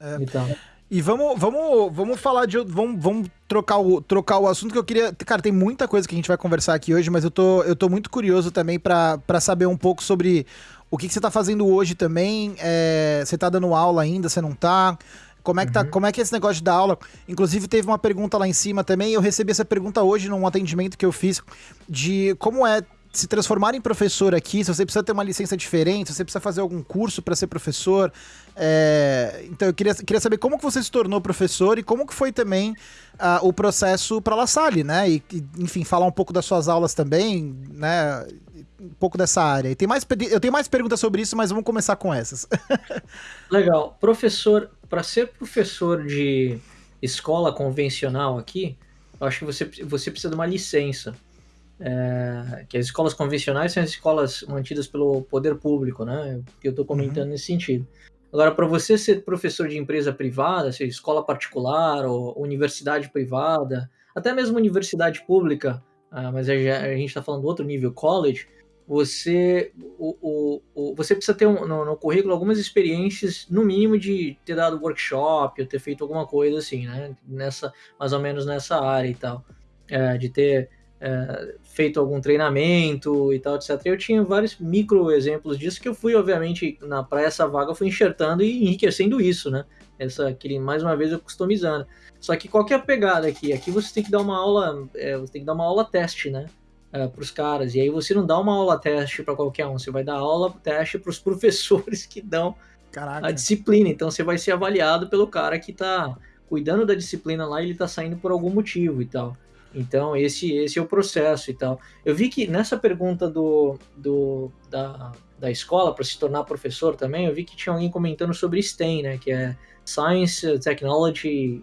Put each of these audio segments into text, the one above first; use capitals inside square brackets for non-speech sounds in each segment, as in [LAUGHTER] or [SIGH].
É. Então. E vamos, vamos, vamos falar de. Vamos, vamos trocar, o, trocar o assunto que eu queria. Cara, tem muita coisa que a gente vai conversar aqui hoje, mas eu tô, eu tô muito curioso também para saber um pouco sobre o que, que você tá fazendo hoje também. É, você tá dando aula ainda, você não tá? Como é, que tá, uhum. como é que é esse negócio de dar aula? Inclusive, teve uma pergunta lá em cima também. Eu recebi essa pergunta hoje num atendimento que eu fiz de como é se transformar em professor aqui, se você precisa ter uma licença diferente, se você precisa fazer algum curso para ser professor. É... Então eu queria, queria saber como que você se tornou professor e como que foi também uh, o processo para La Salle, né? E, enfim, falar um pouco das suas aulas também, né? Um pouco dessa área. E tem mais, eu tenho mais perguntas sobre isso, mas vamos começar com essas. [LAUGHS] Legal. Professor, para ser professor de escola convencional aqui, eu acho que você, você precisa de uma licença é, que as escolas convencionais são as escolas mantidas pelo poder público, né? Que eu estou comentando uhum. nesse sentido. Agora, para você ser professor de empresa privada, seja escola particular ou universidade privada, até mesmo universidade pública, ah, mas a, gente está falando do outro nível, college, você, o, o, o, você precisa ter um, no, no, currículo algumas experiências, no mínimo, de ter dado workshop ou ter feito alguma coisa assim, né? Nessa, mais ou menos nessa área e tal. É, de ter é, feito algum treinamento e tal, etc. Eu tinha vários micro exemplos disso que eu fui, obviamente, na para essa vaga, eu fui enxertando e enriquecendo isso, né? Essa, aquele, mais uma vez, eu customizando. Só que qual que é a pegada aqui? Aqui você tem que dar uma aula, é, você tem que dar uma aula teste, né? É, para os caras. E aí você não dá uma aula teste para qualquer um, você vai dar aula teste para os professores que dão Caraca. a disciplina. Então você vai ser avaliado pelo cara que está cuidando da disciplina lá e ele está saindo por algum motivo e tal. Então, esse, esse é o processo e tal. Eu vi que nessa pergunta do, do da, da escola para se tornar professor também, eu vi que tinha alguém comentando sobre STEM, né? Que é Science, Technology,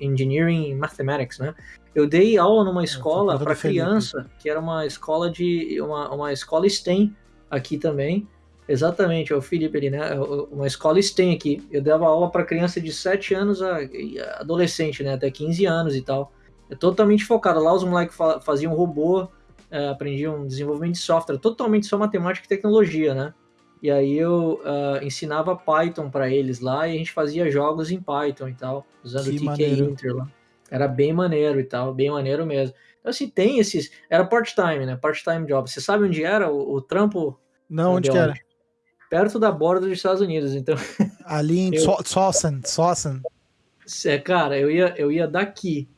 Engineering e Mathematics, né? Eu dei aula numa é, escola para criança, que era uma escola de uma, uma escola STEM aqui também. Exatamente, é o Felipe ali, né? É uma escola STEM aqui. Eu dava aula para criança de 7 anos a adolescente, né? Até 15 anos e tal. É totalmente focado. Lá os moleques faziam robô, é, aprendiam desenvolvimento de software, totalmente só matemática e tecnologia, né? E aí eu uh, ensinava Python para eles lá e a gente fazia jogos em Python e tal, usando o TK Inter lá. Era bem maneiro e tal, bem maneiro mesmo. Então, assim, tem esses. Era part-time, né? Part-time job. Você sabe onde era o, o trampo? Não, onde que era? Perto da borda dos Estados Unidos, então. Ali em [LAUGHS] eu... Sawson, Sawson. É, cara, eu ia, eu ia daqui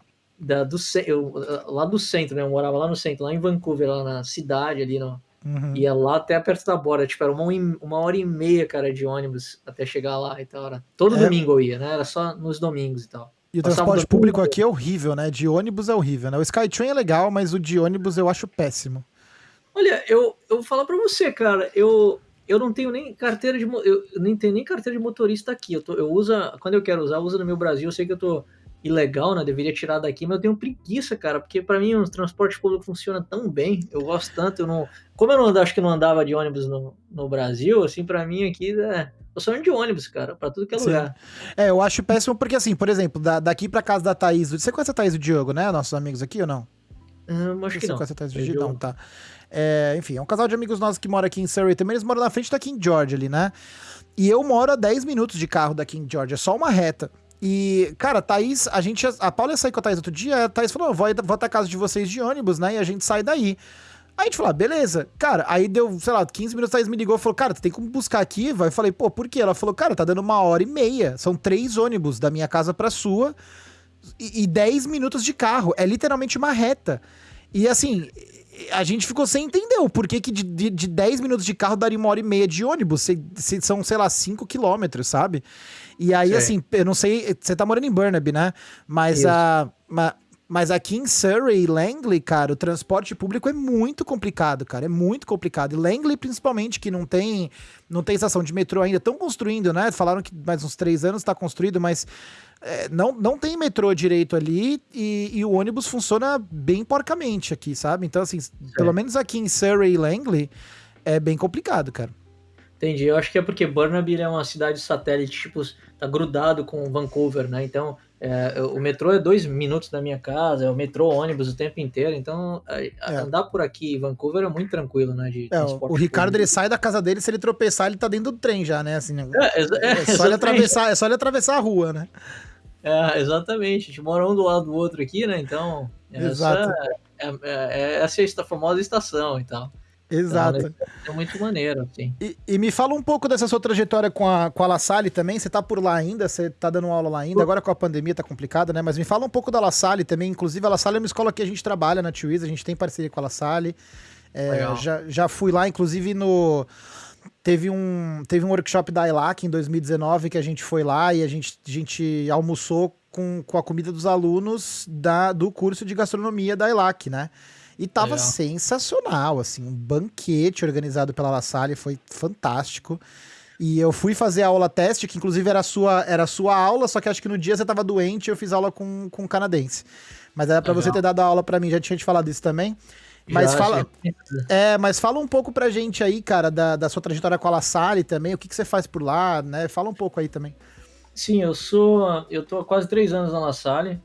da, do, eu, lá do centro, né? Eu morava lá no centro, lá em Vancouver, lá na cidade ali, no, uhum. ia lá até perto da borda, tipo, era uma, uma hora e meia, cara, de ônibus até chegar lá e tal. Era, todo é. domingo eu ia, né? Era só nos domingos e tal. E o transporte público aqui é horrível, né? De ônibus é horrível, né? O Skytrain é legal, mas o de ônibus eu acho péssimo. Olha, eu, eu vou falar pra você, cara, eu, eu não tenho nem carteira de eu nem tenho nem carteira de motorista aqui. Eu, tô, eu uso, quando eu quero usar, eu uso no meu Brasil. Eu sei que eu tô ilegal, né? Deveria tirar daqui, mas eu tenho preguiça, cara, porque para mim o transporte público funciona tão bem, eu gosto tanto, eu não. Como eu não acho que não andava de ônibus no, no Brasil, assim, para mim aqui é. Eu sou de ônibus, cara, pra tudo que é Sim. lugar. É, eu acho péssimo porque, assim, por exemplo, da, daqui pra casa da Thaís. Você conhece a Thaís do Diogo, né? Nossos amigos aqui ou não? Hum, acho que não. Você conhece a Thaís do Diogo? Não, tá. É, enfim, é um casal de amigos nossos que mora aqui em Surrey também. Eles moram na frente da King George ali, né? E eu moro a 10 minutos de carro da King George, é só uma reta. E, cara, Thaís, a gente. A Paula ia sair com a Thaís outro dia, a Thaís falou: vou, vou até a casa de vocês de ônibus, né? E a gente sai daí. Aí a gente falou, ah, beleza. Cara, aí deu, sei lá, 15 minutos, a Thaís me ligou e falou, cara, tu tem como buscar aqui? Vai. Eu falei, pô, por quê? Ela falou, cara, tá dando uma hora e meia. São três ônibus da minha casa pra sua e, e 10 minutos de carro. É literalmente uma reta. E assim, a gente ficou sem entender o porquê que de, de, de 10 minutos de carro daria uma hora e meia de ônibus. Se, se são, sei lá, 5 quilômetros, sabe? E aí, Sim. assim, eu não sei, você tá morando em Burnaby, né? Mas a. Mas aqui em Surrey e Langley, cara, o transporte público é muito complicado, cara. É muito complicado. E Langley, principalmente, que não tem, não tem estação de metrô ainda. Estão construindo, né? Falaram que mais uns três anos está construído, mas é, não, não tem metrô direito ali e, e, o ônibus funciona bem porcamente aqui, sabe? Então, assim, Sim. pelo menos aqui em Surrey e Langley, é bem complicado, cara. Entendi. Eu acho que é porque Burnaby é uma cidade satélite, tipo, tá grudado com Vancouver, né? Então, É, o metrô é dois minutos da minha casa, é o metrô ônibus o tempo inteiro, então é. andar por aqui em Vancouver é muito tranquilo, né? De é, o Ricardo ele sai da casa dele, se ele tropeçar, ele tá dentro do trem já, né? Assim, né? É, é, é, só ele atravessar, é só ele atravessar a rua, né? É, exatamente. A gente mora um do lado do outro aqui, né? Então, Exato. essa é, essa é a famosa estação e tal. Exato. Então, é muito maneiro, assim. E, e, me fala um pouco dessa sua trajetória com a, com a La Salle também. Você tá por lá ainda, você tá dando aula lá ainda. Agora com a pandemia tá complicado, né? Mas me fala um pouco da La Salle também. Inclusive, a La Salle é uma escola que a gente trabalha na Twiz, a gente tem parceria com a La Salle. É, já, já fui lá, inclusive, no. Teve um, teve um workshop da ILAC em 2019 que a gente foi lá e a gente, a gente almoçou com, com a comida dos alunos da, do curso de gastronomia da ILAC, né? E tava Legal. sensacional, assim, um banquete organizado pela La Salle, foi fantástico. E eu fui fazer a aula teste, que inclusive era a sua, era a sua aula, só que acho que no dia você tava doente e eu fiz aula com, com um canadense. Mas era para você ter dado a aula para mim, já tinha te falado isso também. Mas já, fala, é, mas fala um pouco pra gente aí, cara, da, da sua trajetória com a La Salle também, o que, que você faz por lá, né? Fala um pouco aí também. Sim, eu sou, eu tô há quase três anos na La Salle,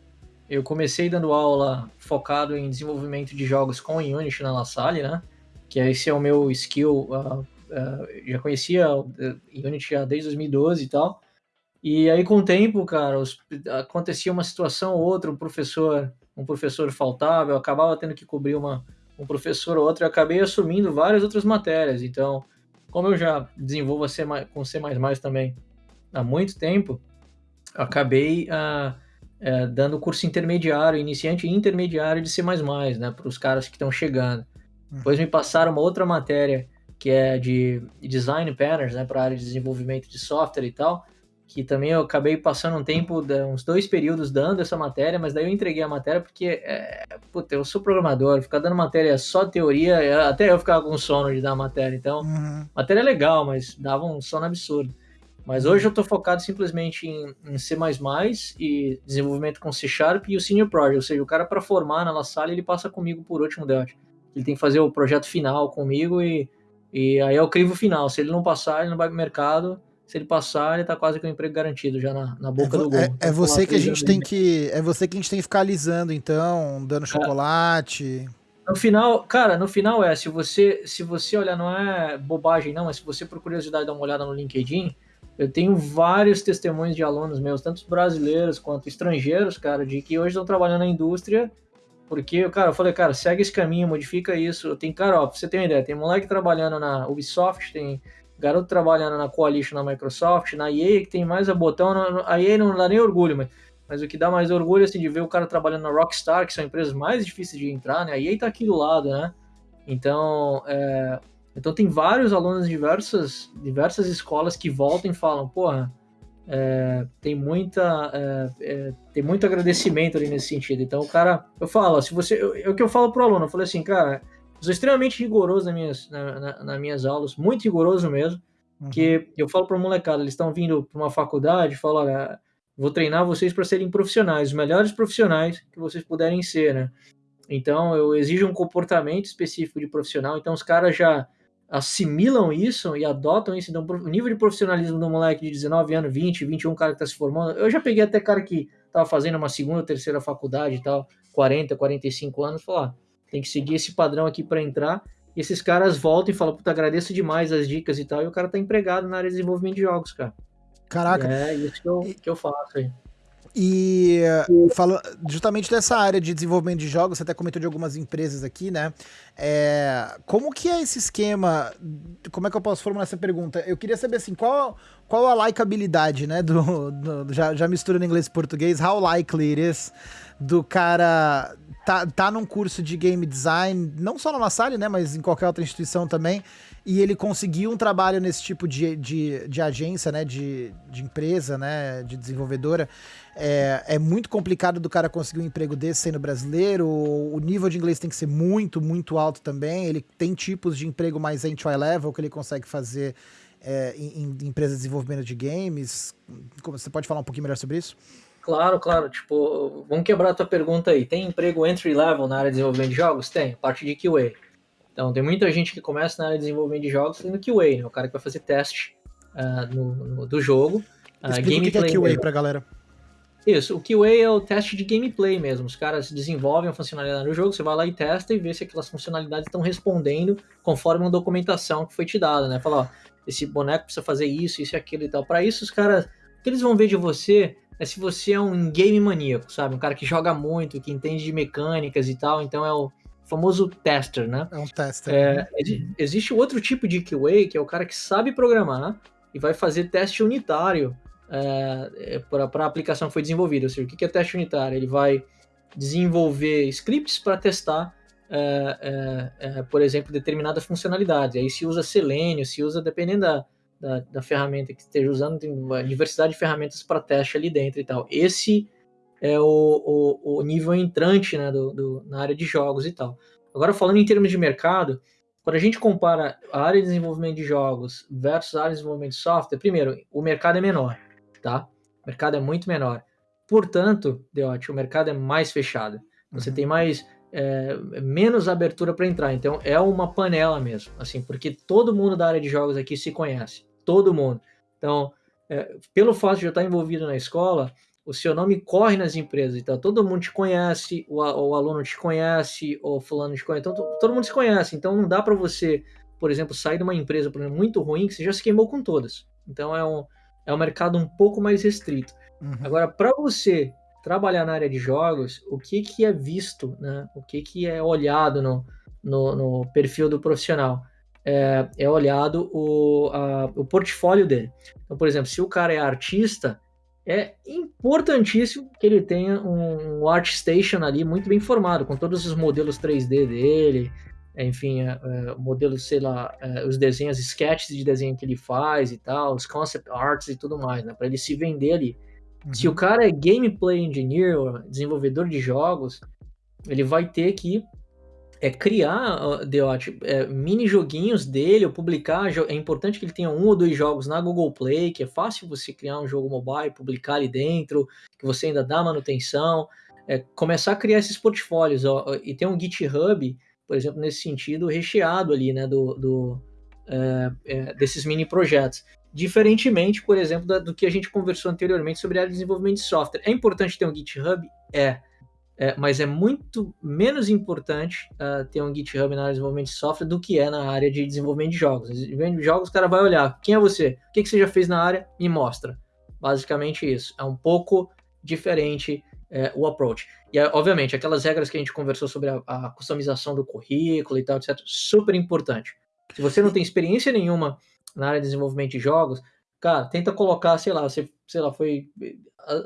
eu comecei dando aula focado em desenvolvimento de jogos com Unity na La Salle, né? Que esse é o meu skill. Uh, uh, já conhecia Unity já desde 2012 e tal. E aí, com o tempo, cara, os, acontecia uma situação ou outra, um professor, um professor faltava, eu acabava tendo que cobrir uma, um professor ou outro, e acabei assumindo várias outras matérias. Então, como eu já desenvolvo C+, com C++ também há muito tempo, acabei uh, é, dando curso intermediário, iniciante e intermediário de C++, né, para os caras que estão chegando. Uhum. Depois me passaram uma outra matéria que é de design patterns, né, para a área de desenvolvimento de software e tal, que também eu acabei passando um tempo, uns dois períodos dando essa matéria, mas daí eu entreguei a matéria porque, é, puta, eu sou programador, ficar dando matéria só teoria, até eu ficava com sono de dar matéria, então, uhum. matéria é legal, mas dava um sono absurdo. Mas hoje eu estou focado simplesmente em, em, C++ e desenvolvimento com C Sharp e o Senior Project, ou seja, o cara para formar na La Salle, ele passa comigo por último Delta. Ele tem que fazer o projeto final comigo e, e aí é o crivo final. Se ele não passar, ele não vai para o mercado. Se ele passar, ele está quase com o emprego garantido já na, na boca é, do gol. É, é você que a gente tem que é você que a gente tem que ficar alisando então, dando é. chocolate. No final, cara, no final é, se você se você olhar, não é bobagem não, mas se você por curiosidade dar uma olhada no LinkedIn, eu tenho vários testemunhos de alunos meus, tanto brasileiros quanto estrangeiros, cara, de que hoje estão trabalhando na indústria, porque, cara, eu falei, cara, segue esse caminho, modifica isso. Tem, cara, ó, pra você ter uma ideia, tem moleque trabalhando na Ubisoft, tem garoto trabalhando na Coalition na Microsoft, na EA, que tem mais a botão, a EA não dá nem orgulho, mas, mas o que dá mais orgulho, assim, de ver o cara trabalhando na Rockstar, que são empresas mais difíceis de entrar, né? A EA tá aqui do lado, né? Então, é, então tem vários alunos de diversas, diversas escolas que voltam e falam, porra, é, tem muita é, é, tem muito agradecimento ali nesse sentido. Então o cara, eu falo, se você, é o que eu falo pro aluno, eu falei assim, cara, eu sou extremamente rigoroso nas minhas, na, na, nas minhas aulas, muito rigoroso mesmo, uhum. que eu falo para molecada, eles estão vindo para uma faculdade, falo, olha, vou treinar vocês para serem profissionais, os melhores profissionais que vocês puderem ser, né? Então eu exijo um comportamento específico de profissional, então os caras já assimilam isso e adotam isso. Então, o nível de profissionalismo do moleque de 19 anos, 20, 21, cara que está se formando. Eu já peguei até cara que estava fazendo uma segunda, terceira faculdade e tal, 40, 45 anos, falar, ah, tem que seguir esse padrão aqui para entrar. E esses caras voltam e falam, puta, agradeço demais as dicas e tal. E o cara tá empregado na área de desenvolvimento de jogos, cara. Caraca. É isso que eu, que eu faço aí. E fala justamente dessa área de desenvolvimento de jogos, você até comentou de algumas empresas aqui, né? É, como que é esse esquema? Como é que eu posso formular essa pergunta? Eu queria saber assim, qual, qual a likeabilidade, né? Do, do já, já misturando inglês e português, how likely it is do cara tá, tá num curso de game design, não só na La né? Mas em qualquer outra instituição também e ele conseguiu um trabalho nesse tipo de, de, de agência, né, de, de empresa, né, de desenvolvedora, é, é muito complicado do cara conseguir um emprego desse sendo brasileiro, o nível de inglês tem que ser muito, muito alto também, ele tem tipos de emprego mais entry level que ele consegue fazer é, em, em empresas de desenvolvimento de games, você pode falar um pouquinho melhor sobre isso? Claro, claro. Tipo, vamos quebrar a tua pergunta aí. Tem emprego entry level na área de desenvolvimento de jogos? Tem, parte de QA. Então, tem muita gente que começa na área de desenvolvimento de jogos sendo QA, né? O cara que vai fazer teste uh, no, no, do jogo. Uh, Explica o que é QA pra galera. Isso, o QA é o teste de gameplay mesmo. Os caras desenvolvem a funcionalidade do jogo, você vai lá e testa e vê se aquelas funcionalidades estão respondendo conforme uma documentação que foi te dada, né? Fala, ó, esse boneco precisa fazer isso, isso e aquilo e tal. Para isso, os caras, o que eles vão ver de você é se você é um game maníaco, sabe? Um cara que joga muito, que entende de mecânicas e tal, então é o famoso tester, né? É um tester. É, né? existe outro tipo de QA, que é o cara que sabe programar e vai fazer teste unitário é, é para a aplicação que foi desenvolvida. Ou seja, o que é teste unitário? Ele vai desenvolver scripts para testar, é, por exemplo, determinadas funcionalidades. Aí se usa Selenium, se usa, dependendo da, da, da ferramenta que esteja usando, tem uma diversidade de ferramentas para teste ali dentro e tal. Esse é o, o, o nível entrante né, do, do, na área de jogos e tal. Agora, falando em termos de mercado, quando a gente compara a área de desenvolvimento de jogos versus a área de desenvolvimento de software, primeiro, o mercado é menor, tá? O mercado é muito menor. Portanto, Deote, o mercado é mais fechado. Você uhum. tem mais é, menos abertura para entrar. Então é uma panela mesmo, assim, porque todo mundo da área de jogos aqui se conhece, todo mundo. Então, é, pelo fato de eu estar envolvido na escola, o seu nome corre nas empresas, então todo mundo te conhece, o, o aluno te conhece, o fulano te conhece, então todo mundo se conhece, então não dá para você, por exemplo, sair de uma empresa exemplo, muito ruim que você já se queimou com todas. Então é um, é um mercado um pouco mais restrito. Uhum. Agora, para você trabalhar na área de jogos, o que, que é visto, né? o que, que é olhado no, no, no perfil do profissional? É, é olhado o, a, o portfólio dele. Então, por exemplo, se o cara é artista, é importantíssimo que ele tenha um, um ArtStation ali muito bem formado, com todos os modelos 3D dele, enfim, é, é, modelos, sei lá, é, os desenhos, sketches de desenho que ele faz e tal, os concept arts e tudo mais, né, para ele se vender ali. Uhum. Se o cara é gameplay engineer, desenvolvedor de jogos, ele vai ter que é criar é, mini joguinhos dele ou publicar. É importante que ele tenha um ou dois jogos na Google Play, que é fácil você criar um jogo mobile, publicar ali dentro, que você ainda dá manutenção. É, começar a criar esses portfólios ó, e ter um GitHub, por exemplo, nesse sentido, recheado ali, né, do, do é, é desses mini projetos. Diferentemente, por exemplo, da, do que a gente conversou anteriormente sobre a área de desenvolvimento de software. É importante ter um GitHub? É é, mas é muito menos importante uh, ter um GitHub na área de desenvolvimento de software do que é na área de desenvolvimento de jogos. Desenvolvimento de jogos, o cara vai olhar, quem é você? O que, que você já fez na área? Me mostra. Basicamente isso. É um pouco diferente é, o approach. E, obviamente, aquelas regras que a gente conversou sobre a, a customização do currículo e tal, etc., super importante. Se você não tem experiência nenhuma na área de desenvolvimento de jogos, cara, tenta colocar, sei lá, você, sei lá, foi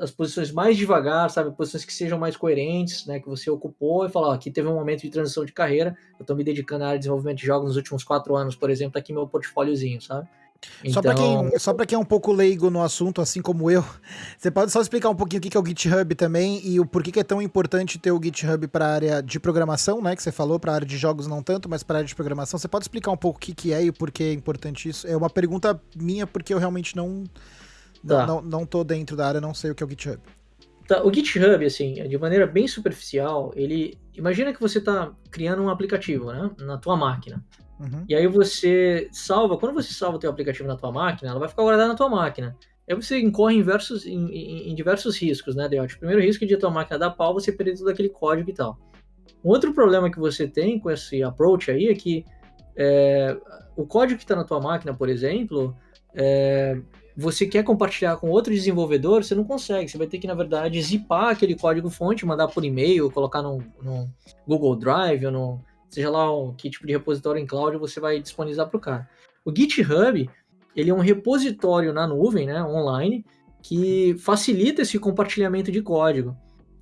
as posições mais devagar, sabe, posições que sejam mais coerentes, né, que você ocupou e falar, ó, aqui teve um momento de transição de carreira, eu estou me dedicando à área de desenvolvimento de jogos nos últimos quatro anos, por exemplo, tá aqui meu portfóliozinho, sabe? Então... Só para quem, só quem é um pouco leigo no assunto, assim como eu, [LAUGHS] você pode só explicar um pouquinho o que é o GitHub também e o porquê que é tão importante ter o GitHub para a área de programação, né? Que você falou, para a área de jogos não tanto, mas para a área de programação. Você pode explicar um pouco o que, que é e o porquê é importante isso? É uma pergunta minha, porque eu realmente não, tá. não, não tô dentro da área, não sei o que é o GitHub. Tá, o GitHub, assim, de maneira bem superficial, ele. Imagina que você está criando um aplicativo, né? Na tua máquina. Uhum. E aí você salva, quando você salva o teu aplicativo na tua máquina, ela vai ficar guardada na tua máquina. Aí você incorre em, versos, em, em, em diversos riscos, né, Deote? O primeiro risco é de a tua máquina dar pau, você perder todo aquele código e tal. Um outro problema que você tem com esse approach aí é que é, o código que está na tua máquina, por exemplo, é, você quer compartilhar com outro desenvolvedor, você não consegue. Você vai ter que, na verdade, zipar aquele código fonte, mandar por e-mail, colocar no, no Google Drive ou no, seja lá um, que tipo de repositório em cloud você vai disponibilizar para o cara. O GitHub, ele é um repositório na nuvem, né, online, que facilita esse compartilhamento de código.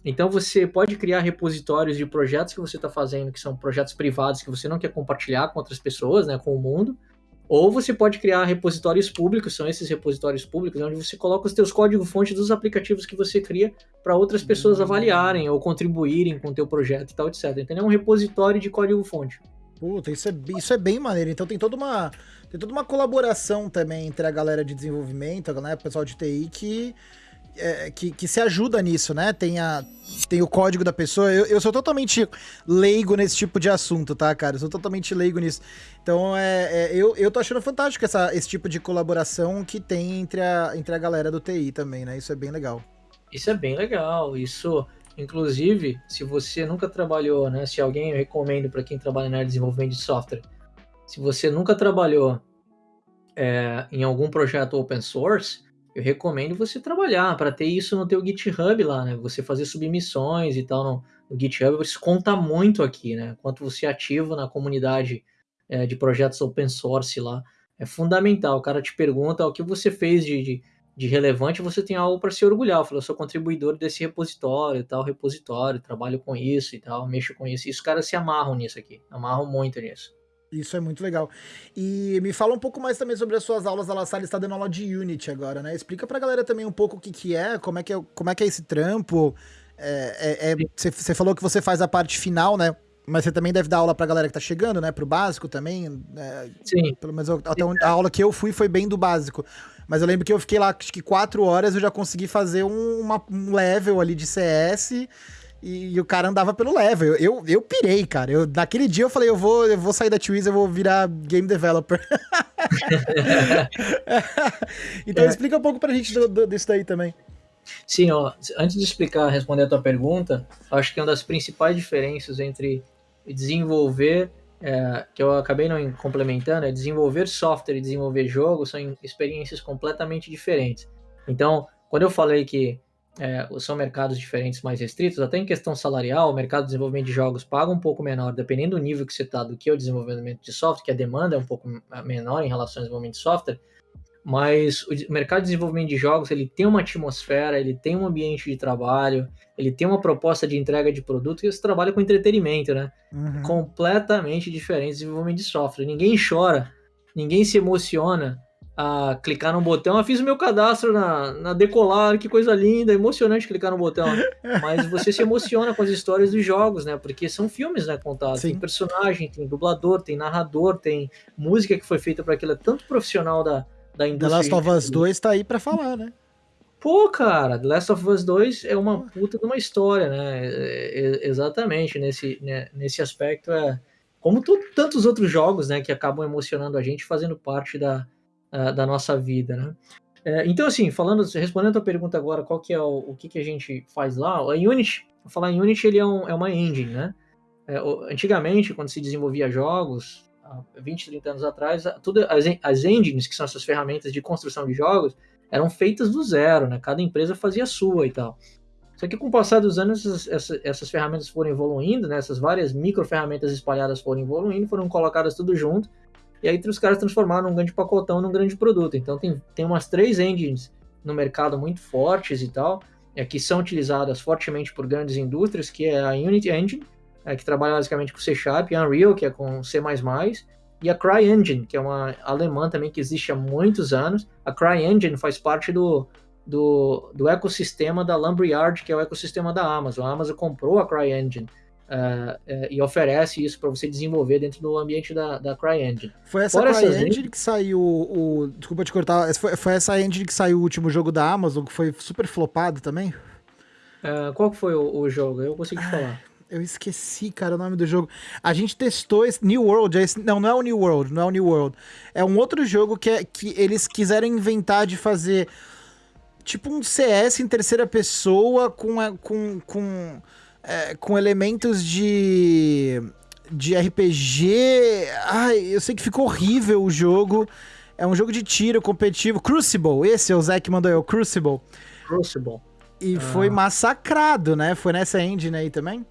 Então você pode criar repositórios de projetos que você está fazendo, que são projetos privados que você não quer compartilhar com outras pessoas, né, com o mundo, ou você pode criar repositórios públicos, são esses repositórios públicos, onde você coloca os teus códigos-fonte dos aplicativos que você cria para outras pessoas hum. avaliarem ou contribuírem com o teu projeto e tal, etc. Então é um repositório de código-fonte. Puta, isso é, isso é bem maneiro. Então tem toda uma tem toda uma colaboração também entre a galera de desenvolvimento, né, o pessoal de TI que é, que, que, se ajuda nisso, né? Tem, a, tem o código da pessoa. Eu, eu sou totalmente leigo nesse tipo de assunto, tá, cara? Eu sou totalmente leigo nisso. Então, é, é, eu, eu tô achando fantástico essa, esse tipo de colaboração que tem entre a, entre a galera do TI também, né? Isso é bem legal. Isso é bem legal. Isso, inclusive, se você nunca trabalhou, né? Se alguém eu recomendo para quem trabalha na área de desenvolvimento de software, se você nunca trabalhou é, em algum projeto open source, eu recomendo você trabalhar para ter isso no teu GitHub lá, né? Você fazer submissões e tal no, no GitHub, isso conta muito aqui, né? Quanto você é ativo na comunidade é, de projetos open source lá, é fundamental. O cara te pergunta o que você fez de, de, de relevante, você tem algo para se orgulhar. Eu falo, eu sou contribuidor desse repositório, tal repositório, trabalho com isso e tal, mexo com isso. E os caras se amarram nisso aqui, amarram muito nisso. Isso é muito legal. E me fala um pouco mais também sobre as suas aulas. A La Salle está dando aula de Unity agora, né? Explica pra galera também um pouco o que, que é, como é que é, como é, que é esse trampo. É, é, você é, falou que você faz a parte final, né? Mas você também deve dar aula pra galera que tá chegando, né? Pro básico também. É, Sim. Pelo menos até a aula que eu fui foi bem do básico. Mas eu lembro que eu fiquei lá, acho que quatro horas, eu já consegui fazer um, uma, um level ali de CS e, e, o cara andava pelo level. Eu, eu, eu pirei, cara. Eu, naquele dia eu falei, eu vou, eu vou sair da Twiz, eu vou virar game developer. [LAUGHS] [LAUGHS] então é. explica um pouco pra gente do, do, disso daí também. Sim, ó, antes de explicar, responder a tua pergunta, acho que uma das principais diferenças entre desenvolver, é, que eu acabei não complementando, é desenvolver software e desenvolver jogo são experiências completamente diferentes. Então, quando eu falei que é, são mercados diferentes mais restritos, até em questão salarial, o mercado de desenvolvimento de jogos paga um pouco menor, dependendo do nível que você está, do que é o desenvolvimento de software, que a demanda é um pouco menor em relação ao desenvolvimento de software, mas o mercado de desenvolvimento de jogos ele tem uma atmosfera, ele tem um ambiente de trabalho, ele tem uma proposta de entrega de produto e você trabalha com entretenimento, né? Uhum. Completamente diferente do desenvolvimento de software. Ninguém chora, ninguém se emociona a clicar no botão. Eu fiz o meu cadastro na, na Decolar, que coisa linda, emocionante clicar no botão. [LAUGHS] Mas você se emociona com as histórias dos jogos, né? Porque são filmes, né, contados. Sim. Tem personagem, tem dublador, tem narrador, tem música que foi feita para aquilo. É tanto profissional da, da indústria. The Last of Us 2 tá aí para falar, né? Pô, cara, The Last of Us 2 é uma puta de uma história, né? É, é, exatamente, nesse, né, nesse aspecto é como tantos outros jogos, né, que acabam emocionando a gente, fazendo parte da, uh, da nossa vida, né? É, então, assim, falando, respondendo a tua pergunta agora, qual que é o, o que, que a gente faz lá? A Unity, falar em Unity, ele é, um, é uma engine, né? É, antigamente, quando se desenvolvia jogos, há 20, 30 anos atrás, tudo, as, as engines, que são essas ferramentas de construção de jogos, eram feitas do zero, né? Cada empresa fazia a sua e tal. Só que com o passar dos anos, essas, essas, essas ferramentas foram evoluindo, né? Essas várias micro ferramentas espalhadas foram evoluindo, foram colocadas tudo junto, e aí os caras transformaram um grande pacotão num grande produto. Então tem, tem umas três engines no mercado muito fortes e tal, é, que são utilizadas fortemente por grandes indústrias, que é a Unity Engine, é, que trabalha basicamente com C Sharp, Unreal, que é com C++, e a CryEngine, que é uma alemã também que existe há muitos anos. A CryEngine faz parte do, do, do ecossistema da Lumberyard, que é o ecossistema da Amazon. A Amazon comprou a CryEngine Uh, uh, e oferece isso para você desenvolver dentro do ambiente da, da CryEngine. Foi essa Fora CryEngine que saiu o. Desculpa te cortar, foi, foi essa engine que saiu o último jogo da Amazon, que foi super flopado também? Uh, qual que foi o, o, jogo? Eu consegui falar. Eu esqueci, cara, o nome do jogo. A gente testou esse New World. Esse, não, não é o New World, não é o New World. É um outro jogo que, é, que eles quiseram inventar de fazer tipo um CS em terceira pessoa com, com, com é, com elementos de de RPG. Ai, eu sei que ficou horrível o jogo. É um jogo de tiro competitivo. Crucible, esse é o Zé que mandou eu, Crucible. Crucible. E ah. foi massacrado, né? Foi nessa engine aí também?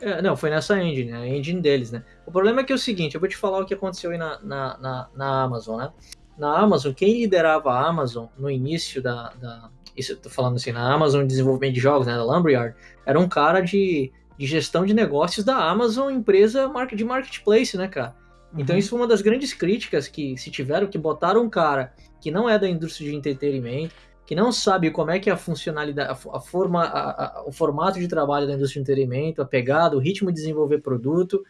É, não, foi nessa engine, a engine deles, né? O problema é que é o seguinte, eu vou te falar o que aconteceu aí na, na, na, na Amazon, né? Na Amazon, quem liderava a Amazon no início da, da, isso eu tô falando assim, na Amazon de desenvolvimento de jogos, né, da Lumberyard, era um cara de, de gestão de negócios da Amazon, empresa de marketplace, né, cara? Então uhum. isso foi uma das grandes críticas que se tiveram, que botaram um cara que não é da indústria de entretenimento, que não sabe como é que é a funcionalidade, a, a forma, a, a, o formato de trabalho da indústria de entretenimento, a pegada, o ritmo de desenvolver produto,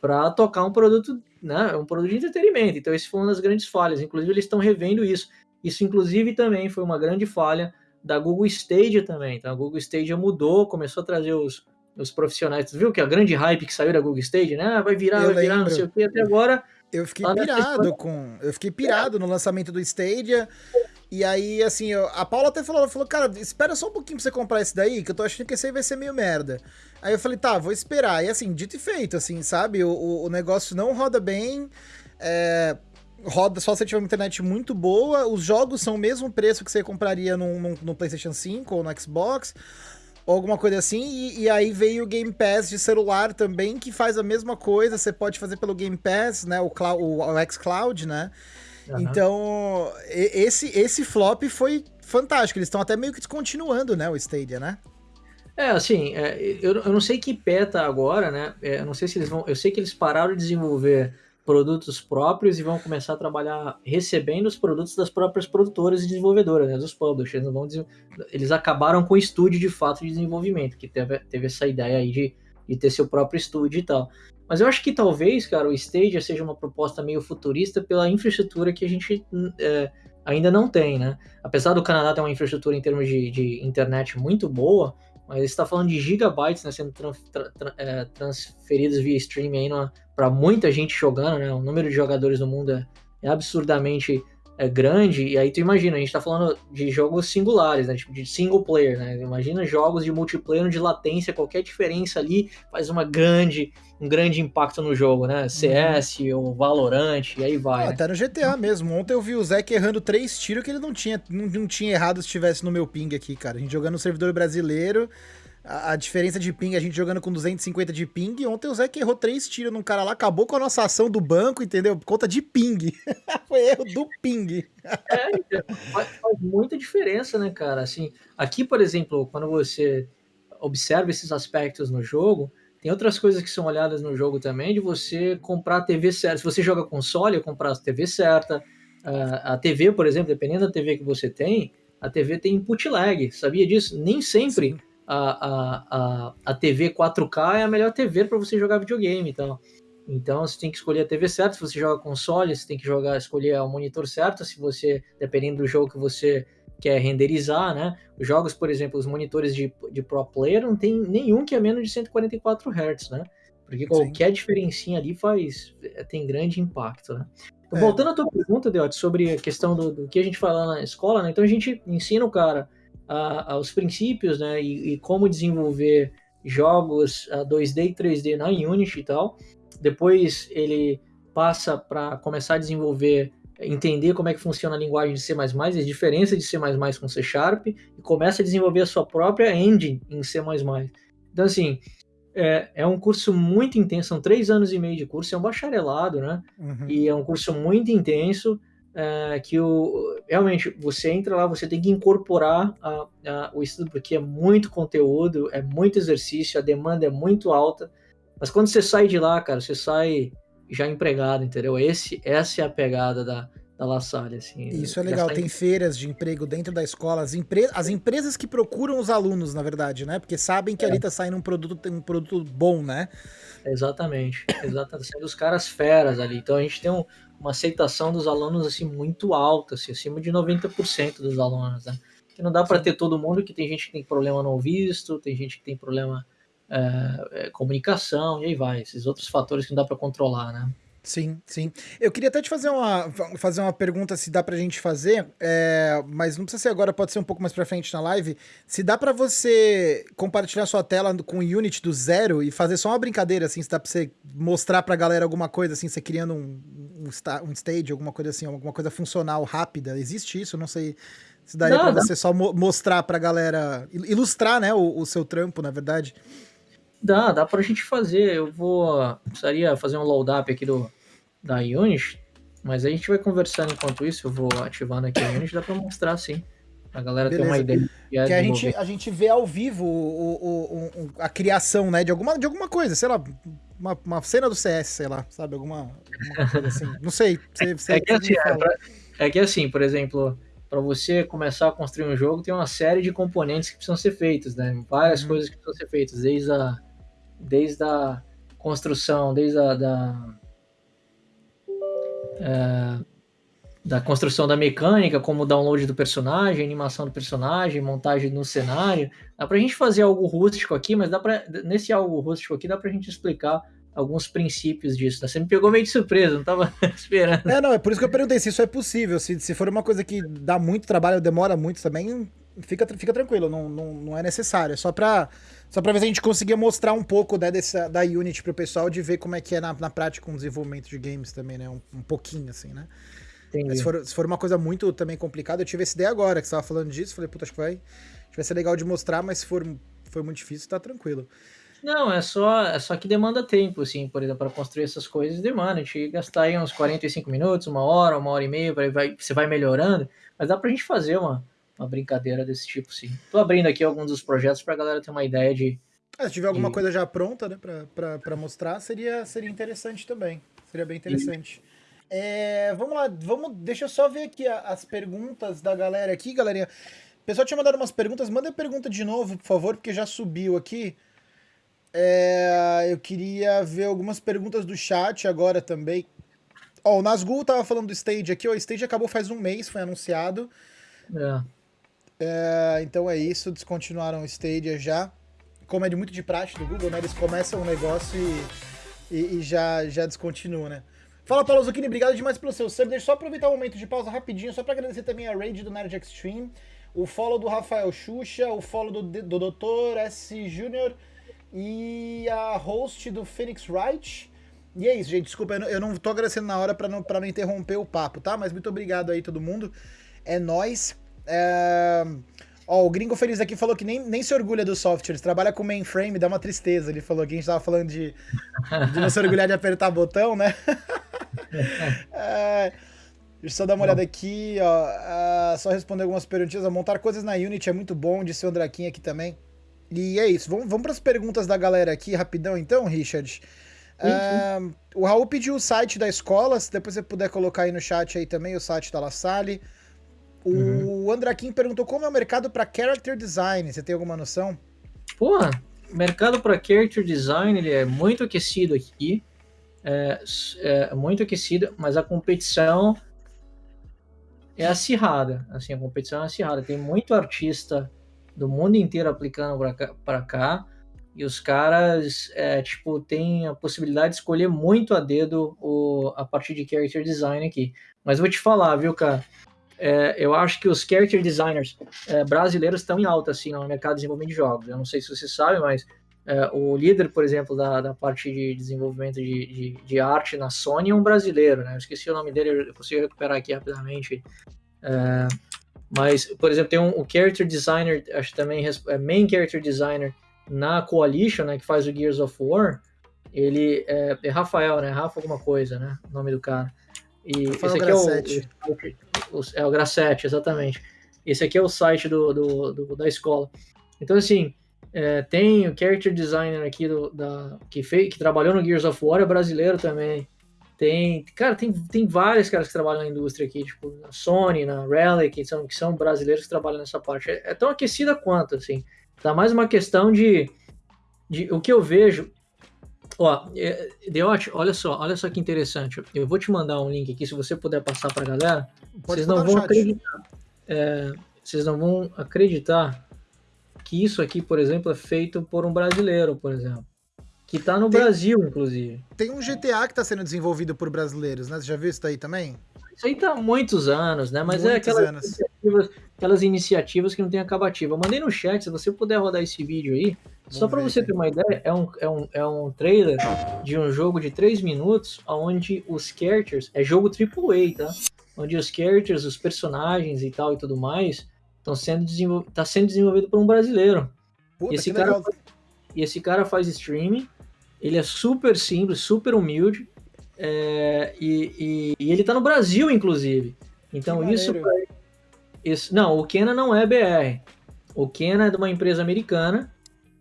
para tocar um produto, né, um produto de entretenimento. Então isso foi uma das grandes falhas. Inclusive eles estão revendo isso. Isso inclusive também foi uma grande falha da Google Stadia também. Então a Google Stadia mudou, começou a trazer os, os profissionais. viu que a grande hype que saiu da Google Stadia, né? Ah, vai virar, eu vai virar, não sei o que, até agora. Eu fiquei pirado com. Eu fiquei pirado no lançamento do Stadia. E aí, assim, eu, a Paula até falou, falou, cara, espera só um pouquinho pra você comprar esse daí, que eu tô achando que esse aí vai ser meio merda. Aí eu falei, tá, vou esperar. E assim, dito e feito, assim, sabe? O, o, o negócio não roda bem, é, roda só se tiver uma internet muito boa, os jogos são o mesmo preço que você compraria no, PlayStation 5 ou no Xbox, ou alguma coisa assim, e, e, aí veio o Game Pass de celular também, que faz a mesma coisa, você pode fazer pelo Game Pass, né, o, o, o xCloud, né? Uhum. Então, esse, esse flop foi fantástico. Eles estão até meio que descontinuando, né, o Stadia, né? É, assim, é, eu, eu não sei que peta agora, né? É, eu não sei se eles vão. Eu sei que eles pararam de desenvolver produtos próprios e vão começar a trabalhar recebendo os produtos das próprias produtoras e desenvolvedoras, né, dos publishers. Vão eles acabaram com o estúdio de fato de desenvolvimento, que teve, teve essa ideia aí de, de ter seu próprio estúdio e tal. Mas eu acho que talvez, cara, o Stadia seja uma proposta meio futurista pela infraestrutura que a gente é, ainda não tem, né? Apesar do Canadá ter uma infraestrutura em termos de, de internet muito boa, mas está falando de gigabytes né, sendo é, transferidos via streaming para muita gente jogando, né? O número de jogadores no mundo é, é absurdamente é grande, e aí tu imagina, a gente tá falando de jogos singulares, né? Tipo, de single player, né? Imagina jogos de multiplayer de latência, qualquer diferença ali faz uma grande, um grande impacto no jogo, né? CS uhum. ou Valorant, e aí vai. Ah, né? Até no GTA mesmo. Ontem eu vi o Zeke errando três tiros que ele não tinha, não, não tinha errado se estivesse no meu ping aqui, cara. A gente jogando no servidor brasileiro a, a, diferença de ping, a gente jogando com 250 de ping. Ontem o Zé que errou três tiros num cara lá, acabou com a nossa ação do banco, entendeu? Por conta de ping. [LAUGHS] Foi erro do ping. é, então, faz, faz, muita diferença, né, cara? Assim, aqui, por exemplo, quando você observa esses aspectos no jogo, tem outras coisas que são olhadas no jogo também, de você comprar a TV certa. Se você joga console, comprar a TV certa. A TV, por exemplo, dependendo da TV que você tem, a TV tem input lag. Sabia disso? Nem sempre. Sim a, a, a, TV 4K é a melhor TV para você jogar videogame então. Então você tem que escolher a TV certa, se você joga console, você tem que jogar, escolher o monitor certo, se você, dependendo do jogo que você quer renderizar, né? Os jogos, por exemplo, os monitores de, de Pro Player não tem nenhum que é menos de 144 Hz, né? Porque qualquer Sim. diferencinha ali faz tem grande impacto, né? Então, é. Voltando à tua pergunta, Deote, sobre a questão do, do, que a gente fala na escola, né? Então a gente ensina o cara a, aos princípios, né, e, e, como desenvolver jogos a 2D e 3D na Unity e tal. Depois ele passa para começar a desenvolver, entender como é que funciona a linguagem de C++, as diferenças de C++ com C Sharp, e começa a desenvolver a sua própria engine em C++. Então, assim, é, é um curso muito intenso, são três anos e meio de curso, é um bacharelado, né? Uhum. E é um curso muito intenso, é, que o, realmente você entra lá, você tem que incorporar a, a, o estudo, porque é muito conteúdo, é muito exercício, a demanda é muito alta. Mas quando você sai de lá, cara, você sai já empregado, entendeu? Esse, essa é a pegada da, da La Salle, assim. Isso é legal, tem feiras de emprego dentro da escola, as, empre... as empresas que procuram os alunos, na verdade, né? Porque sabem que é. ali tá saindo um produto, um produto bom, né? Exatamente, exatamente, os caras feras ali. Então a gente tem um, uma aceitação dos alunos assim muito alta, assim, acima de 90% dos alunos, né? Que não dá para ter todo mundo, que tem gente que tem problema no visto, tem gente que tem problema é, é, comunicação, e aí vai, esses outros fatores que não dá para controlar, né? Sim, sim. Eu queria até te fazer uma, fazer uma pergunta, se dá pra gente fazer, é, mas não precisa ser agora, pode ser um pouco mais pra frente na live. Se dá pra você compartilhar sua tela com o Unity do zero e fazer só uma brincadeira, assim, se dá pra você mostrar pra galera alguma coisa, assim, você criando um, um, um stage, alguma coisa assim, alguma coisa funcional, rápida. Existe isso? Não sei se daria não, pra você só mo mostrar pra galera, ilustrar, né, o, o seu trampo, na verdade. Dá, dá pra gente fazer. Eu vou. Precisaria fazer um load up aqui do, da Unity, mas a gente vai conversando enquanto isso. Eu vou ativando aqui a Unity, dá pra mostrar sim. A galera Beleza. ter uma ideia. Que a gente, a gente vê ao vivo o, o, o, a criação, né, de alguma, de alguma coisa, sei lá, uma, uma cena do CS, sei lá, sabe? Alguma, alguma coisa assim. Não sei. Você, você é, que assim, é, pra, é que assim, por exemplo, para você começar a construir um jogo, tem uma série de componentes que precisam ser feitos, né? Várias uhum. coisas que precisam ser feitas, desde a desde a construção, desde a da, é, da construção da mecânica, como o download do personagem, animação do personagem, montagem no cenário. Dá pra gente fazer algo rústico aqui, mas dá pra, nesse algo rústico aqui dá pra gente explicar alguns princípios disso. Né? Você me pegou meio de surpresa, não estava [LAUGHS] esperando. É, não, é por isso que eu perguntei se isso é possível. Se, se for uma coisa que dá muito trabalho, demora muito também, fica, fica tranquilo, não, não, não é necessário. É só para só pra ver se a gente conseguia mostrar um pouco né, dessa, da Unity pro pessoal, de ver como é que é na, na prática um desenvolvimento de games também, né? Um, um pouquinho, assim, né? Se for, se for uma coisa muito também complicada, eu tive essa ideia agora, que você tava falando disso, falei, puta, acho que vai, acho que vai ser legal de mostrar, mas se for, for muito difícil, tá tranquilo. Não, é só, é só que demanda tempo, assim, por exemplo, para construir essas coisas demanda. A gente gastar aí uns 45 minutos, uma hora, uma hora e meia, vai, vai, você vai melhorando, mas dá pra gente fazer uma, uma brincadeira desse tipo, sim. Tô abrindo aqui alguns dos projetos pra galera ter uma ideia de. É, se tiver alguma de... coisa já pronta, né, pra, pra, pra mostrar, seria, seria interessante também. Seria bem interessante. É, vamos lá, vamos, deixa eu só ver aqui as perguntas da galera aqui, galerinha. O pessoal tinha mandado umas perguntas, manda a pergunta de novo, por favor, porque já subiu aqui. É, eu queria ver algumas perguntas do chat agora também. Ó, o Nazgul tava falando do Stage aqui, ó, o Stage acabou faz um mês, foi anunciado. É. é então é isso, descontinuaram o Stadia já. Como é de muito de praxe do Google, né? Eles começam um negócio e, e, e já, já descontinuam, né? Fala, Paulo Zucchini, obrigado demais pelo seu sub. Deixa eu só aproveitar o um momento de pausa rapidinho, só para agradecer também a raid do Nerd Extreme, o follow do Rafael Xuxa, o follow do, do Dr. S. Júnior e a host do Phoenix Wright. E é isso, gente. Desculpa, eu não, eu não tô agradecendo na hora para não, pra não interromper o papo, tá? Mas muito obrigado aí, todo mundo. É nós. É... Ó, o Gringo Feliz aqui falou que nem, nem se orgulha do software, ele trabalha com mainframe, dá uma tristeza. Ele falou que a gente tava falando de, de não se orgulhar de apertar botão, né? [LAUGHS] é... Deixa eu só dar uma olhada aqui, ó. Uh, só responder algumas perguntinhas. Montar coisas na Unity é muito bom, disse o Andraquinha aqui também. E é isso. Vamos, vamos para as perguntas da galera aqui rapidão, então, Richard. Uh, o Raul pediu o site da escola, se depois você puder colocar aí no chat aí também o site da La Salle. O uhum. Andraquim perguntou como é o mercado para character design. Você tem alguma noção? Porra, o mercado para character design ele é muito aquecido aqui. É, é, muito aquecido, mas a competição é acirrada. Assim, a competição é acirrada. Tem muito artista do mundo inteiro aplicando para cá, cá, e os caras, é, tipo, têm a possibilidade de escolher muito a dedo o, a partir de character design aqui. Mas vou te falar, viu, cara? É, eu acho que os character designers é, brasileiros estão em alta, assim, no mercado de desenvolvimento de jogos. Eu não sei se você sabe, mas é, o líder, por exemplo, da, da parte de desenvolvimento de, de, de, arte na Sony é um brasileiro, né? Eu esqueci o nome dele, eu consigo recuperar aqui rapidamente. É, mas, por exemplo, tem um, o character designer, acho também é main character designer na Coalition, né, que faz o Gears of War. Ele é, é Rafael, né? Rafa alguma coisa, né? O nome do cara. E Rafael esse aqui Grassetti. é o, o, é o Grassetti, exatamente. Esse aqui é o site do, do, do da escola. Então, assim, é, tem o character designer aqui do, da, que, fez, que trabalhou no Gears of War, é brasileiro também. Tem, cara, tem, tem vários caras que trabalham na indústria aqui, tipo, na Sony, na Rally, que são, que são brasileiros que trabalham nessa parte. É, é tão aquecida quanto, assim. Tá mais uma questão de, de o que eu vejo. Ó, é, Deote, olha só, olha só que interessante. Eu vou te mandar um link aqui, se você puder passar pra galera. Pode vocês não vão acreditar. É, vocês não vão acreditar que isso aqui, por exemplo, é feito por um brasileiro, por exemplo. Que tá no tem, Brasil, inclusive. Tem um GTA que tá sendo desenvolvido por brasileiros, né? Você já viu isso daí também? Isso aí tá há muitos anos, né? Mas é muitos é aquelas iniciativas, aquelas iniciativas que não tem acabativa. Eu mandei no chat, se você puder rodar esse vídeo aí, Vamos só para você ter uma ideia, é um, é, um, é um trailer de um jogo de 3 minutos, onde os characters, é jogo AAA, tá? Onde os characters, os personagens e tal e tudo mais, estão sendo, desenvol... tá sendo desenvolvido por um brasileiro. Puta, e esse cara, legal. e esse cara faz streaming, ele é super simples, super humilde. É, e, e, e, ele tá no Brasil, inclusive. Então isso, isso. Não, o Kena não é BR. O Kena é de uma empresa americana.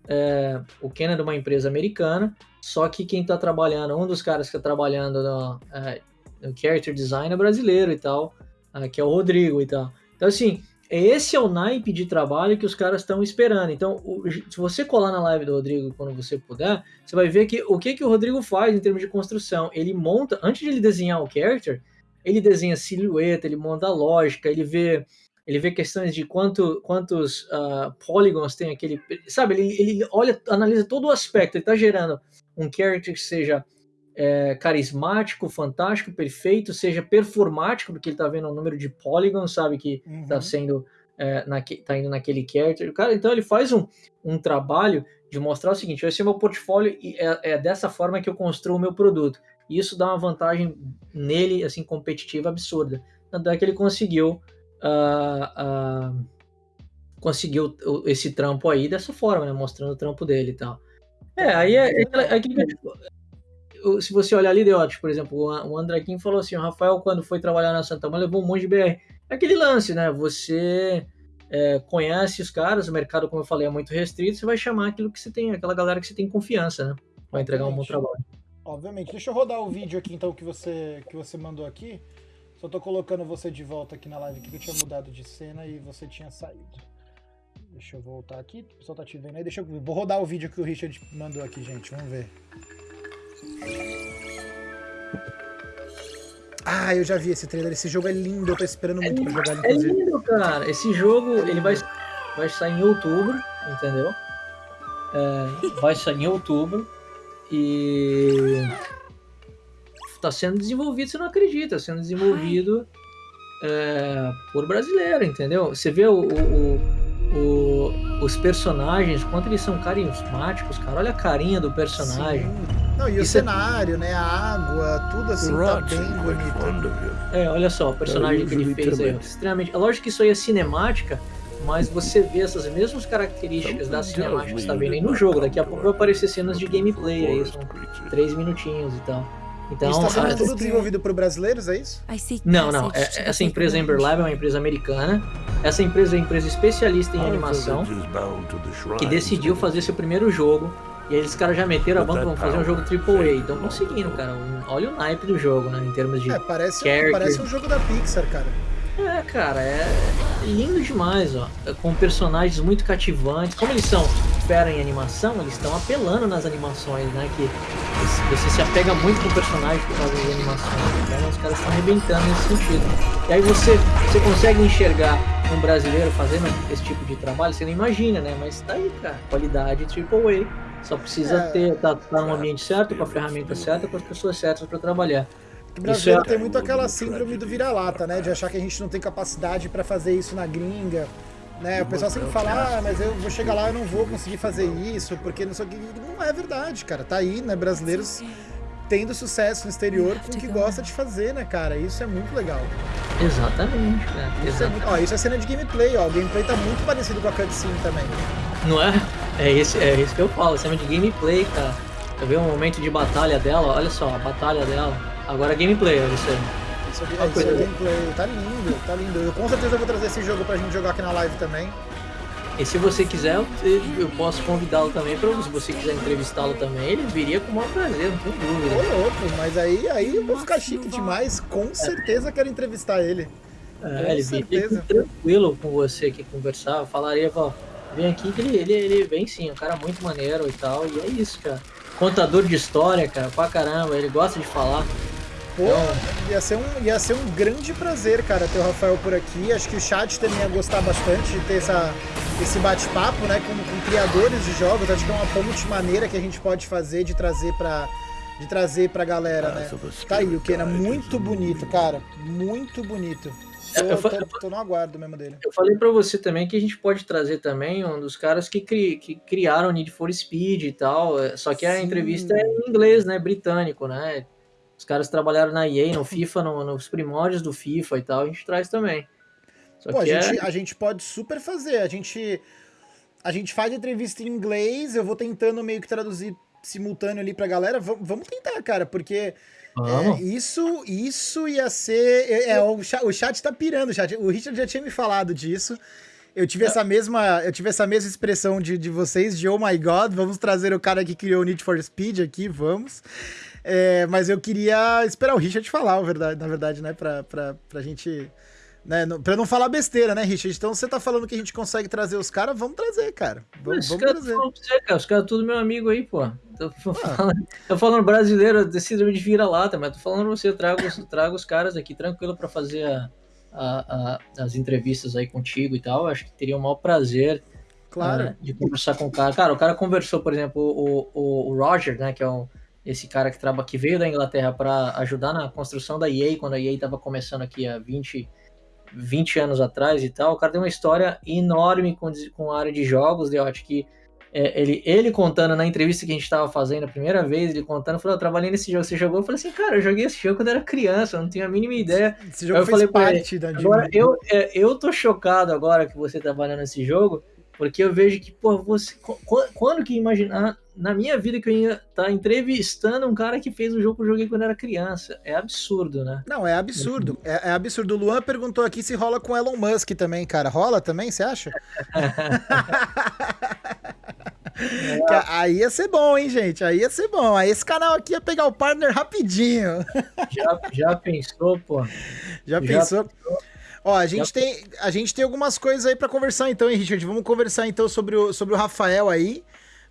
É, o Kena é de uma empresa americana. Só que quem tá trabalhando, um dos caras que tá trabalhando no, é, no character design é brasileiro e tal, é, que é o Rodrigo e tal. Então, assim, esse é o naipe de trabalho que os caras estão esperando. Então, se você colar na live do Rodrigo quando você puder, você vai ver que o que, que o Rodrigo faz em termos de construção. Ele monta, antes de ele desenhar o character, ele desenha silhueta, ele monta a lógica, ele vê ele vê questões de quanto, quantos uh, polygons tem aquele. Sabe, ele, ele olha, analisa todo o aspecto, ele está gerando um character que seja é, carismático, fantástico, perfeito, seja performático, porque ele tá vendo o número de polygons, sabe, que uhum. tá sendo, é, naque, tá indo naquele character. Cara, então ele faz um, um trabalho de mostrar o seguinte, esse é meu portfólio e é, é dessa forma que eu construo o meu produto. E isso dá uma vantagem nele, assim, competitiva absurda. Tanto é que ele conseguiu uh, uh, conseguiu esse trampo aí dessa forma, né? Mostrando o trampo dele e tal. É, aí é, é, é, é se você olhar ali, Deote, por exemplo, o André Kim falou assim, o Rafael, quando foi trabalhar na Santa Mãe, levou um monte de BR. É aquele lance, né? Você é, conhece os caras, o mercado, como eu falei, é muito restrito, você vai chamar aquilo que você tem, aquela galera que você tem confiança, né? Vai entregar um bom trabalho. Obviamente. Deixa eu rodar o vídeo aqui, então, que você, que você mandou aqui. Só tô colocando você de volta aqui na live, que eu tinha mudado de cena e você tinha saído. Deixa eu voltar aqui, o pessoal tá te vendo aí. Deixa eu... Vou rodar o vídeo que o Richard mandou aqui, gente. Vamos ver. Ah, eu já vi esse trailer. Esse jogo é lindo. Eu tô esperando muito é, pra jogar ele, É lindo, cara. Esse jogo, ele vai, vai sair em outubro, entendeu? É, vai sair em outubro. E... Tá sendo desenvolvido, você não acredita. Sendo desenvolvido é, por brasileiro, entendeu? Você vê o, o, o, os personagens, quanto eles são carismáticos, cara. Olha a carinha do personagem. Sim. Não, e o Isso é cenário, é... né? A água, tudo assim tá bem bonito. É, olha só, o personagem que ele fez aí, extremamente. É lógico que isso aí é cinemática, mas você vê essas mesmas características da cinemática também aí no jogo. Daqui a pouco vai aparecer cenas de gameplay aí, são três minutinhos e tal. Então, está sendo tudo desenvolvido por brasileiros, é isso? Não, não. É, essa empresa Ember Lab é uma empresa americana. Essa empresa é uma empresa especialista em animação que decidiu fazer seu primeiro jogo e aí os caras já meteram a banda, vão fazer um jogo AAA. Então conseguindo, cara. Um, olha o naipe do jogo, né? Em termos de. É, parece, parece um jogo da Pixar, cara. É, cara, é lindo demais, ó. Com personagens muito cativantes. Como eles são fera em animação, eles estão apelando nas animações, né? Que você se apega muito com o personagem por causa das animações. Então os caras estão arrebentando nesse sentido. E aí você, você consegue enxergar um brasileiro fazendo esse tipo de trabalho, você não imagina, né? Mas tá aí, cara. Qualidade AAA. Só precisa é. ter, tá, tá no ambiente certo, com a ferramenta certa, com as pessoas certas para trabalhar. O brasileiro é... tem muito aquela síndrome do vira-lata, né? De achar que a gente não tem capacidade para fazer isso na gringa. Né? O pessoal sempre fala, ah, mas eu vou chegar lá e não vou conseguir fazer isso, porque não sei o que. Não é verdade, cara. Tá aí, né? Brasileiros tendo sucesso no exterior com o que gosta de fazer, né, cara? Isso é muito legal. Exatamente, cara. Isso, Exatamente. É, ó, isso é cena de gameplay, ó. O gameplay tá muito parecido com a cutscene também. Não é? É isso, é isso que eu falo, cena de gameplay, cara. Eu vi um momento de batalha dela, olha só, a batalha dela. Agora é gameplay, olha isso aí. Isso, é, isso é gameplay, tá lindo, tá lindo. Eu com certeza vou trazer esse jogo pra gente jogar aqui na live também. E se você quiser, eu posso convidá-lo também para se você quiser entrevistá-lo também, ele viria com o maior prazer, não tem dúvida. Ô louco, mas aí, aí eu vou ficar chique demais, com certeza quero entrevistar ele. É, com ele certeza. tranquilo com você aqui conversar, eu falaria, ó, vem aqui que ele, ele, ele vem sim, um cara muito maneiro e tal, e é isso, cara. Contador de história, cara, pra caramba, ele gosta de falar. Pô, então... ia, ser um, ia ser um grande prazer, cara, ter o Rafael por aqui. Acho que o chat também ia gostar bastante de ter essa, esse bate-papo, né, com, com, criadores de jogos. Acho que é uma ponte maneira que a gente pode fazer de trazer pra, de trazer pra galera, né? Tá aí, o Kena, muito bonito, cara. Muito bonito. Tô, eu, tô, tô, no aguardo mesmo dele. Eu falei para você também que a gente pode trazer também um dos caras que, cri, que criaram Need for Speed e tal. É, só que a Sim. entrevista é em inglês, né? Britânico, né? Os caras trabalharam na EA, no FIFA, no, nos primórdios do FIFA e tal. A gente traz também. Pô, a, gente, é... a gente pode super fazer. A gente, a gente faz entrevista em inglês, eu vou tentando meio que traduzir simultâneo ali pra galera. Vamos tentar, cara, porque é, isso, isso ia ser. É, é, o, chat, o chat tá pirando, o, chat. o Richard já tinha me falado disso. Eu tive essa mesma, eu tive essa mesma expressão de, de vocês, de oh my god, vamos trazer o cara que criou o Need for Speed aqui, vamos. É, mas eu queria esperar o Richard falar, na verdade, né? Pra, pra, pra gente né? Pra não falar besteira, né, Richard? Então você tá falando que a gente consegue trazer os caras, vamos trazer, cara. Vamos, vamos cara trazer. Você, cara, os caras tudo meu amigo aí, pô. Tô, ah. [LAUGHS] falando, tô falando brasileiro, de síndrome de vira-lata, mas tô falando pra você, eu trago, [LAUGHS] trago os caras aqui tranquilo para fazer a, a, a, as entrevistas aí contigo e tal. Acho que teria o maior prazer Claro. Uh, de conversar com o cara. Cara, o cara conversou, por exemplo, o, o, o Roger, né, que é um, esse cara que, traba, que veio da Inglaterra para ajudar na construção da EA, quando a EA estava começando aqui há 20, 20 anos atrás e tal. O cara tem uma história enorme com, com a área de jogos, eu acho que é, ele, ele contando na entrevista que a gente estava fazendo a primeira vez, ele contando, falou, eu trabalhei nesse jogo, você jogou? Eu falei assim, cara, eu joguei esse jogo quando era criança, eu não tinha a mínima ideia. Esse jogo eu fez falei parte ele, da Agora, eu, é, eu tô chocado agora que você trabalha nesse jogo, porque eu vejo que, pô, você. Quando que imaginar na minha vida que eu ia estar tá entrevistando um cara que fez o jogo que eu joguei quando era criança? É absurdo, né? Não, é absurdo. É, é absurdo. O Luan perguntou aqui se rola com Elon Musk também, cara. Rola também, você acha? [LAUGHS] [LAUGHS] É. Aí ia ser bom, hein, gente? Aí ia ser bom. Aí esse canal aqui ia pegar o partner rapidinho. Já, já pensou, pô? Já, já pensou? pensou? Ó, a gente, tem, a gente tem algumas coisas aí para conversar então, hein, Richard? Vamos conversar então sobre o, sobre o Rafael aí.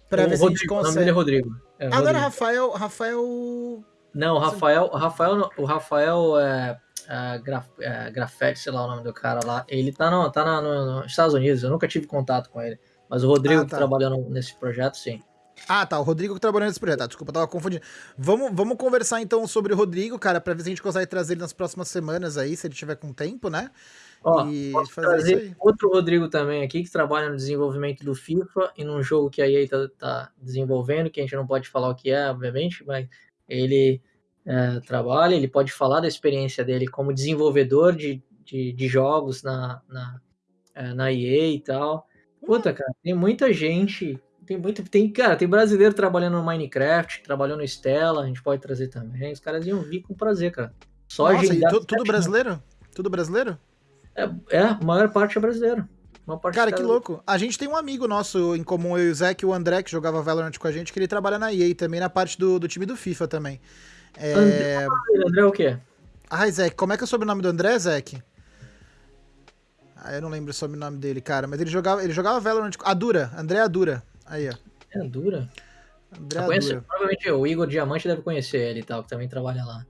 Pra o ver Rodrigo, se a gente consegue. O nome dele é Rodrigo. É não era Rafael. Rafael. Não, o Rafael. O Rafael, o Rafael é, é, graf, é, Grafete, sei lá o nome do cara lá. Ele tá, no, tá na, no, nos Estados Unidos, eu nunca tive contato com ele. Mas o Rodrigo ah, tá. que trabalhou nesse projeto, sim. Ah, tá. O Rodrigo que trabalhou nesse projeto. Ah, desculpa, eu tava confundindo. Vamos, vamos conversar então sobre o Rodrigo, cara, pra ver se a gente consegue trazer ele nas próximas semanas aí, se ele tiver com tempo, né? Ó, e fazer outro Rodrigo também aqui, que trabalha no desenvolvimento do FIFA e num jogo que a EA tá, tá desenvolvendo, que a gente não pode falar o que é, obviamente, mas ele é, trabalha, ele pode falar da experiência dele como desenvolvedor de, de, de jogos na, na, é, na EA e tal. Puta, cara, tem muita gente. Tem muito. Tem, cara, tem brasileiro trabalhando no Minecraft, trabalhando no Stella, a gente pode trazer também. Os caras iam vir com prazer, cara. Só Nossa, e tu, tudo brasileiro? Tudo brasileiro? É, é, a maior parte é brasileiro. Cara, que louco. A gente tem um amigo nosso em comum, eu e o Zé, que o André, que jogava Valorant com a gente, que ele trabalha na EA também, na parte do, do time do FIFA também. É... André, André o quê? Ai, Zé, como é que é o sobrenome do André, Zé? Ah, eu não lembro o sobrenome dele, cara, mas ele jogava, ele jogava Valorant. Adura, André Adura. Aí, ó. É Adura? André Adura. provavelmente o Igor Diamante deve conhecer ele e tal, que também trabalha lá.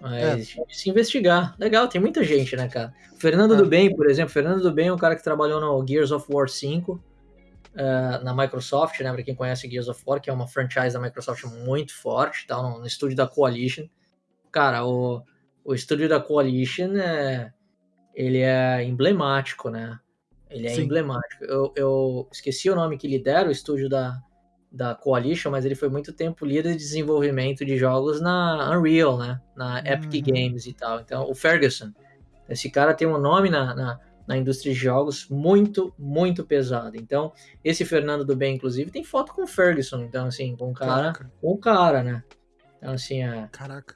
Mas é. se investigar. Legal, tem muita gente, né, cara? Fernando é. do Bem, por exemplo. Fernando do Bem é um cara que trabalhou no Gears of War 5 uh, é, na Microsoft, né? Pra quem conhece Gears of War, que é uma franchise da Microsoft muito forte, tá? No, no estúdio da Coalition. Cara, o, o estúdio da Coalition é ele é emblemático, né? Ele é Sim. emblemático. Eu, eu, esqueci o nome que ele deram, o estúdio da, da Coalition, mas ele foi muito tempo líder de desenvolvimento de jogos na Unreal, né? Na Epic uhum. Games e tal. Então, o Ferguson. Esse cara tem um nome na, na, na, indústria de jogos muito, muito pesado. Então, esse Fernando do Bem, inclusive, tem foto com o Ferguson. Então, assim, com o cara, com o cara, né? Então, assim, é. Caraca.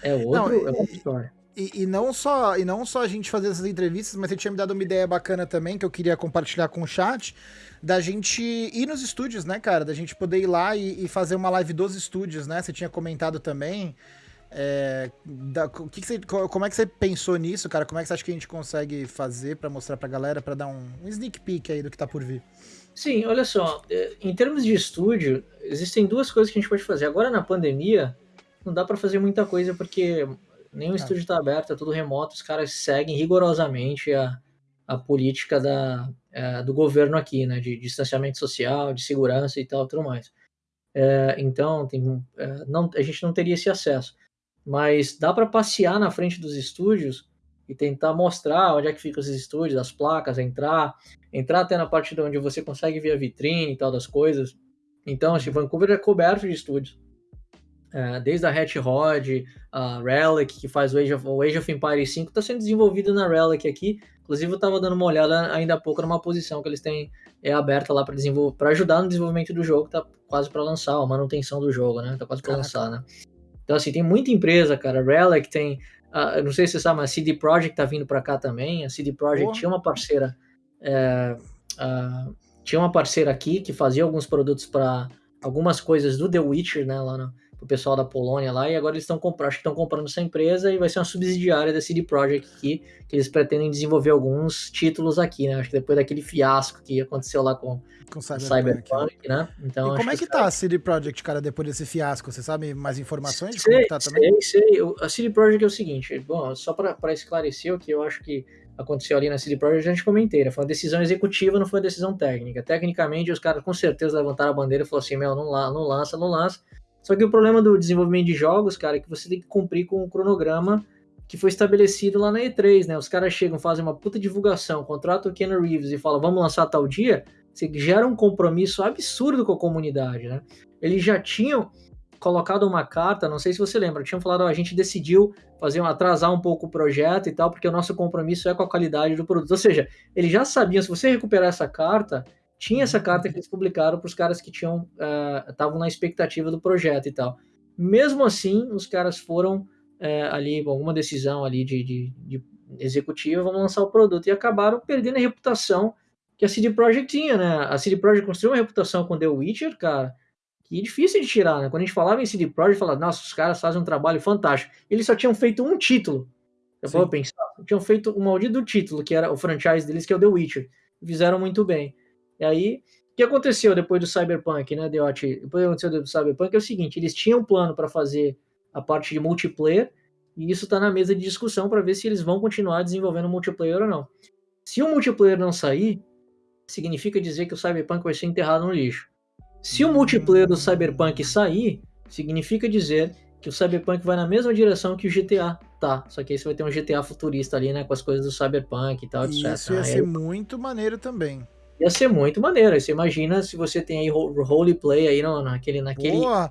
É outro, Não, é outra história. E, e, não só, e não só a gente fazer essas entrevistas, mas você tinha me dado uma ideia bacana também, que eu queria compartilhar com o chat, da gente ir nos estúdios, né, cara? Da gente poder ir lá e, e fazer uma live dos estúdios, né? Você tinha comentado também. É, da, que que você, como é que você pensou nisso, cara? Como é que você acha que a gente consegue fazer para mostrar pra galera, para dar um, um sneak peek aí do que tá por vir? Sim, olha só, é, em termos de estúdio, existem duas coisas que a gente pode fazer. Agora na pandemia, não dá para fazer muita coisa porque nenhum tá. estúdio está aberto, é tudo remoto, os caras seguem rigorosamente a, a política da, é, do governo aqui, né, de distanciamento social, de segurança e tal, tudo mais. É, então, tem, é, não, a gente não teria esse acesso. Mas dá para passear na frente dos estúdios e tentar mostrar onde é que ficam esses estúdios, as placas, entrar, entrar até na parte de onde você consegue ver a vitrine e tal das coisas. Então, assim, Vancouver é coberto de estúdios. É, desde a Hat Rod, a Relic, que faz o Age of, o Age of Empires 5, está sendo desenvolvido na Relic aqui. Inclusive, eu estava dando uma olhada ainda há pouco numa posição que eles têm é aberta lá para ajudar no desenvolvimento do jogo, tá quase para lançar, a manutenção do jogo, né? Tá quase para lançar, né? Então, assim, tem muita empresa, cara. Relic tem, uh, não sei se você sabe, mas a CD Projekt tá vindo para cá também. A CD Projekt tinha uma parceira, é, uh, tinha uma parceira aqui que fazia alguns produtos para algumas coisas do The Witcher, né? Lá no, pro pessoal da Polônia lá, e agora eles estão comprando, acho que estão comprando essa empresa e vai ser uma subsidiária da CD Projekt aqui, que eles pretendem desenvolver alguns títulos aqui, né? Acho que depois daquele fiasco que aconteceu lá com, com Cyberpunk, Cyberpunk né? Então, e como é que, que tá a CD Projekt, cara, depois desse fiasco? Você sabe mais informações de sei, como tá também? Sei, sei. A CD Projekt é o seguinte, bom, só para esclarecer o que eu acho que aconteceu ali na CD Projekt, a gente comentei, né? foi uma decisão executiva, não foi uma decisão técnica. Tecnicamente, os caras com certeza levantaram a bandeira e falaram assim, meu, não, não lança, não lança. Só que o problema do desenvolvimento de jogos, cara, é que você tem que cumprir com o cronograma que foi estabelecido lá na E3, né? Os caras chegam, fazem uma puta divulgação, contratam o Ken Reeves e falam, vamos lançar tal dia, você gera um compromisso absurdo com a comunidade, né? Eles já tinham colocado uma carta, não sei se você lembra, tinham falado, ó, a gente decidiu fazer um, atrasar um pouco o projeto e tal, porque o nosso compromisso é com a qualidade do produto. Ou seja, eles já sabiam, se você recuperar essa carta, tinha essa carta que eles publicaram para os caras que tinham estavam uh, na expectativa do projeto e tal. Mesmo assim, os caras foram uh, ali alguma decisão ali de, de, de executiva, vão lançar o produto e acabaram perdendo a reputação que a CD Projekt tinha, né? A CD Projekt construiu uma reputação com The Witcher, cara, que é difícil de tirar, né? Quando a gente falava em CD Projekt, falava, nossa, os caras fazem um trabalho fantástico. Eles só tinham feito um título. Eu vou pensar, tinham feito um maldito título, que era o franchise deles, que é o The Witcher. Fizeram muito bem. E aí, o que aconteceu depois do Cyberpunk, né, Deote? Depois que aconteceu do Cyberpunk é o seguinte, eles tinham um plano para fazer a parte de multiplayer, e isso está na mesa de discussão para ver se eles vão continuar desenvolvendo multiplayer ou não. Se o multiplayer não sair, significa dizer que o Cyberpunk vai ser enterrado no lixo. Se o multiplayer do Cyberpunk sair, significa dizer que o Cyberpunk vai na mesma direção que o GTA tá. Só que aí você vai ter um GTA futurista ali, né? Com as coisas do Cyberpunk e tal, etc. Isso ia ser muito maneiro também. Ia ser muito maneiro. Você imagina se você tem aí roleplay aí no, naquele. naquele Boa.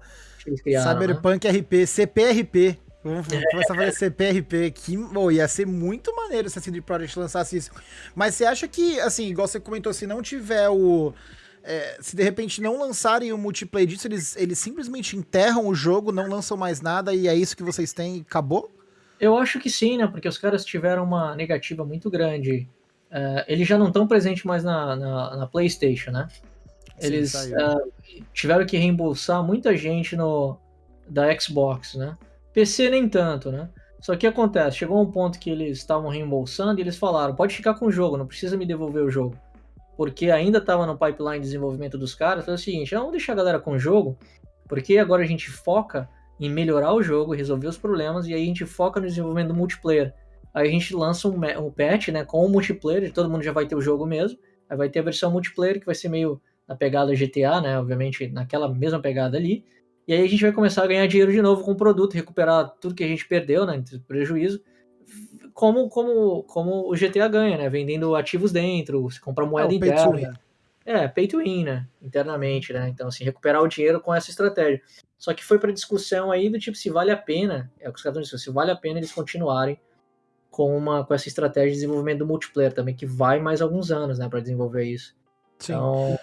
Criaram, né? Cyberpunk né? RP, CPRP. Vamos começar a fazer CPRP. Que, oh, ia ser muito maneiro se a CD Projekt lançasse isso. Mas você acha que, assim, igual você comentou, se não tiver o é, se de repente não lançarem o multiplayer disso, eles, eles simplesmente enterram o jogo, não lançam mais nada e é isso que vocês têm e acabou? Eu acho que sim, né? Porque os caras tiveram uma negativa muito grande. Uh, eles já não estão presentes mais na, na, na, PlayStation, né? Eles sim, uh, tiveram que reembolsar muita gente no da Xbox, né? PC nem tanto, né? Só que acontece, chegou um ponto que eles estavam reembolsando e eles falaram: pode ficar com o jogo, não precisa me devolver o jogo porque ainda estava no pipeline de desenvolvimento dos caras, foi o seguinte, vamos deixar a galera com o jogo, porque agora a gente foca em melhorar o jogo, resolver os problemas, e aí a gente foca no desenvolvimento do multiplayer. Aí a gente lança um, um patch, né, com o multiplayer, todo mundo já vai ter o jogo mesmo, aí vai ter a versão multiplayer, que vai ser meio na pegada GTA, né, obviamente naquela mesma pegada ali, e aí a gente vai começar a ganhar dinheiro de novo com o produto, recuperar tudo que a gente perdeu, né, prejuízo, como, como, como o GTA ganha, né? Vendendo ativos dentro, você compra moeda é, interna. É, pay to win, né? Internamente, né? Então, assim, recuperar o dinheiro com essa estratégia. Só que foi para discussão aí do tipo se vale a pena, é o que os caras estão dizendo, se vale a pena eles continuarem com, uma, com essa estratégia de desenvolvimento do multiplayer também, que vai mais alguns anos, né, para desenvolver isso. Sim. Então,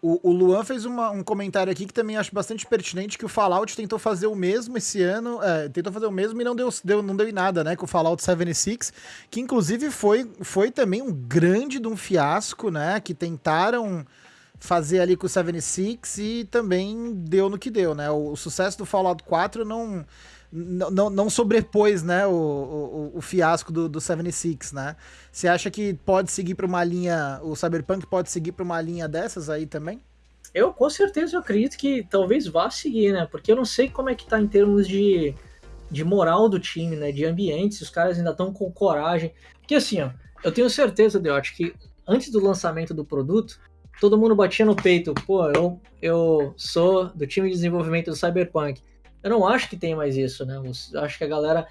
o, o Luan fez uma, um comentário aqui que também acho bastante pertinente, que o Fallout tentou fazer o mesmo esse ano, é, tentou fazer o mesmo e não deu, deu, não deu em nada, né, com o Fallout 76, que inclusive foi, foi também um grande de um fiasco, né, que tentaram fazer ali com o 76 e também deu no que deu, né, o, o sucesso do Fallout 4 não não, não sobrepôs né, o, o, o, fiasco do, do 76, né? Você acha que pode seguir para uma linha, o Cyberpunk pode seguir para uma linha dessas aí também? Eu com certeza eu acredito que talvez vá seguir, né? Porque eu não sei como é que tá em termos de, de moral do time, né? De ambiente, se os caras ainda estão com coragem. Porque assim, ó, eu tenho certeza, Deote, que antes do lançamento do produto, todo mundo batia no peito, pô, eu, eu sou do time de desenvolvimento do Cyberpunk eu não acho que tem mais isso, né? Eu acho que a galera.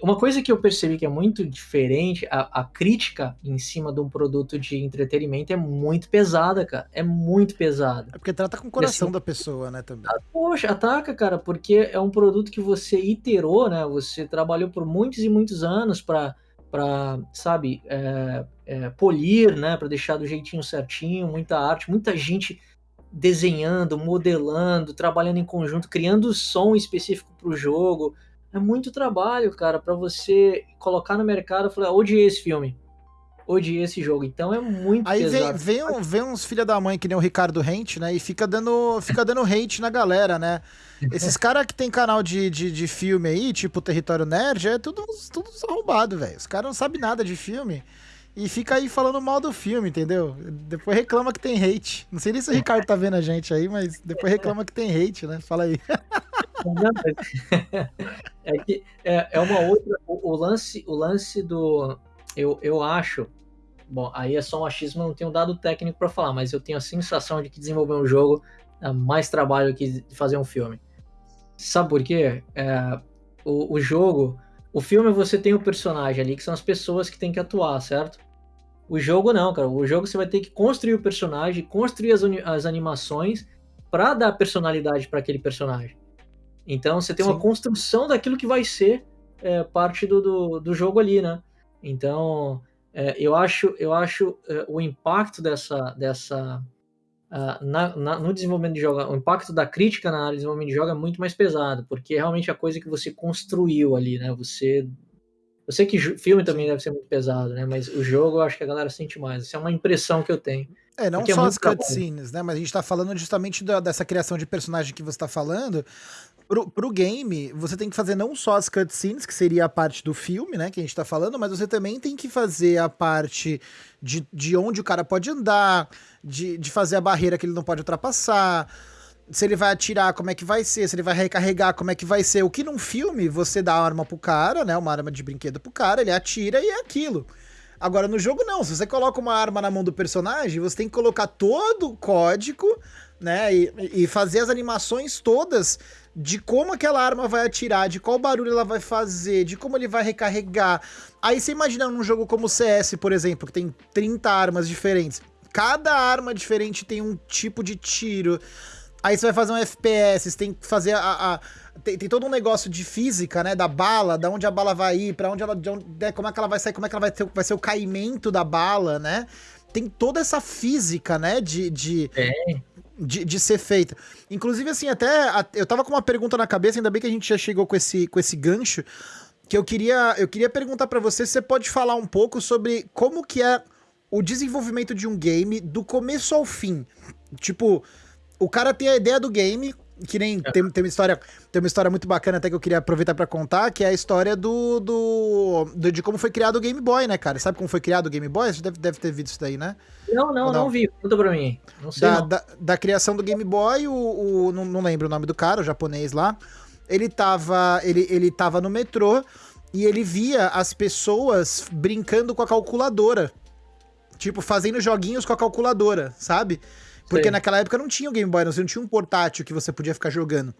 Uma coisa que eu percebi que é muito diferente, a, a, crítica em cima de um produto de entretenimento é muito pesada, cara. É muito pesada. É porque trata com o coração assim, da pessoa, né, também. Ah, poxa, ataca, cara, porque é um produto que você iterou, né? Você trabalhou por muitos e muitos anos para para sabe é, é, polir né para deixar do jeitinho certinho muita arte muita gente desenhando, modelando, trabalhando em conjunto, criando som específico para o jogo. É muito trabalho, cara, para você colocar no mercado e falar, odiei esse filme, odiei esse jogo. Então é muito Aí pesado. Vem, vem, vem uns filha da mãe que nem o Ricardo Rente, né? E fica dando, fica dando hate na galera, né? Esses [LAUGHS] caras que tem canal de, de, de, filme aí, tipo Território Nerd, é tudo, tudo arrombado, velho. Os caras não sabem nada de filme e fica aí falando mal do filme, entendeu? Depois reclama que tem hate. Não sei nem se o Ricardo tá vendo a gente aí, mas depois reclama que tem hate, né? Fala aí. [LAUGHS] É que é, é uma outra. O, o, lance, o lance do. eu, eu acho. Bom, aí é só um achismo, eu não tenho dado técnico para falar, mas eu tenho a sensação de que desenvolver um jogo dá mais trabalho que fazer um filme. Sabe por quê? É, o, o jogo. O filme você tem o personagem ali, que são as pessoas que tem que atuar, certo? O jogo não, cara. O jogo você vai ter que construir o personagem, construir as, as animações para dar personalidade para aquele personagem. Então você tem Sim. uma construção daquilo que vai ser é, parte do, do, do, jogo ali, né? Então é, eu acho, eu acho é, o impacto dessa, dessa uh, na, na, no desenvolvimento de jogo, o impacto da crítica na área de desenvolvimento de jogo é muito mais pesado, porque é realmente a coisa que você construiu ali, né? Você eu sei que filme também deve ser muito pesado, né? Mas o jogo eu acho que a galera sente mais. Essa é uma impressão que eu tenho. É, não é só é as cutscenes, né? Mas a gente tá falando justamente da, dessa criação de personagem que você tá falando. Pro, pro game, você tem que fazer não só as cutscenes, que seria a parte do filme, né? Que a gente tá falando, mas você também tem que fazer a parte de, de onde o cara pode andar, de, de fazer a barreira que ele não pode ultrapassar se ele vai atirar, como é que vai ser, se ele vai recarregar, como é que vai ser. O que num filme você dá a arma pro cara, né? Uma arma de brinquedo pro cara, ele atira e é aquilo. Agora no jogo não, se você coloca uma arma na mão do personagem, você tem que colocar todo o código, né? E, e fazer as animações todas de como aquela arma vai atirar, de qual barulho ela vai fazer, de como ele vai recarregar. Aí você imagina num jogo como o CS, por exemplo, que tem 30 armas diferentes. Cada arma diferente tem um tipo de tiro. Aí você vai fazer um FPS, tem que fazer a. a tem, tem, todo um negócio de física, né? Da bala, da onde a bala vai ir, para onde ela. Onde, né, como é que ela vai sair, como é que ela vai, ter, vai ser o caimento da bala, né? Tem toda essa física, né? De. de é. De, de, ser feita. Inclusive, assim, até. Eu tava com uma pergunta na cabeça, ainda bem que a gente já chegou com esse, com esse gancho. Que eu queria, eu queria perguntar para você se você pode falar um pouco sobre como que é o desenvolvimento de um game do começo ao fim. Tipo, o cara tem a ideia do game, que nem é. tem, tem, uma história tem uma história muito bacana até que eu queria aproveitar para contar, que é a história do, do, do, de como foi criado o Game Boy, né, cara? Sabe como foi criado o Game Boy? Você deve, deve ter visto isso daí, né? Não, não, não, não, vi. Conta pra mim. Não sei. Da, não. Da, da, criação do Game Boy, o, o não, não, lembro o nome do cara, o japonês lá. Ele tava, ele, ele tava no metrô e ele via as pessoas brincando com a calculadora. Tipo, fazendo joguinhos com a calculadora, sabe? Porque Sim. naquela época não tinha o Game Boy, não, você não tinha um portátil que você podia ficar jogando.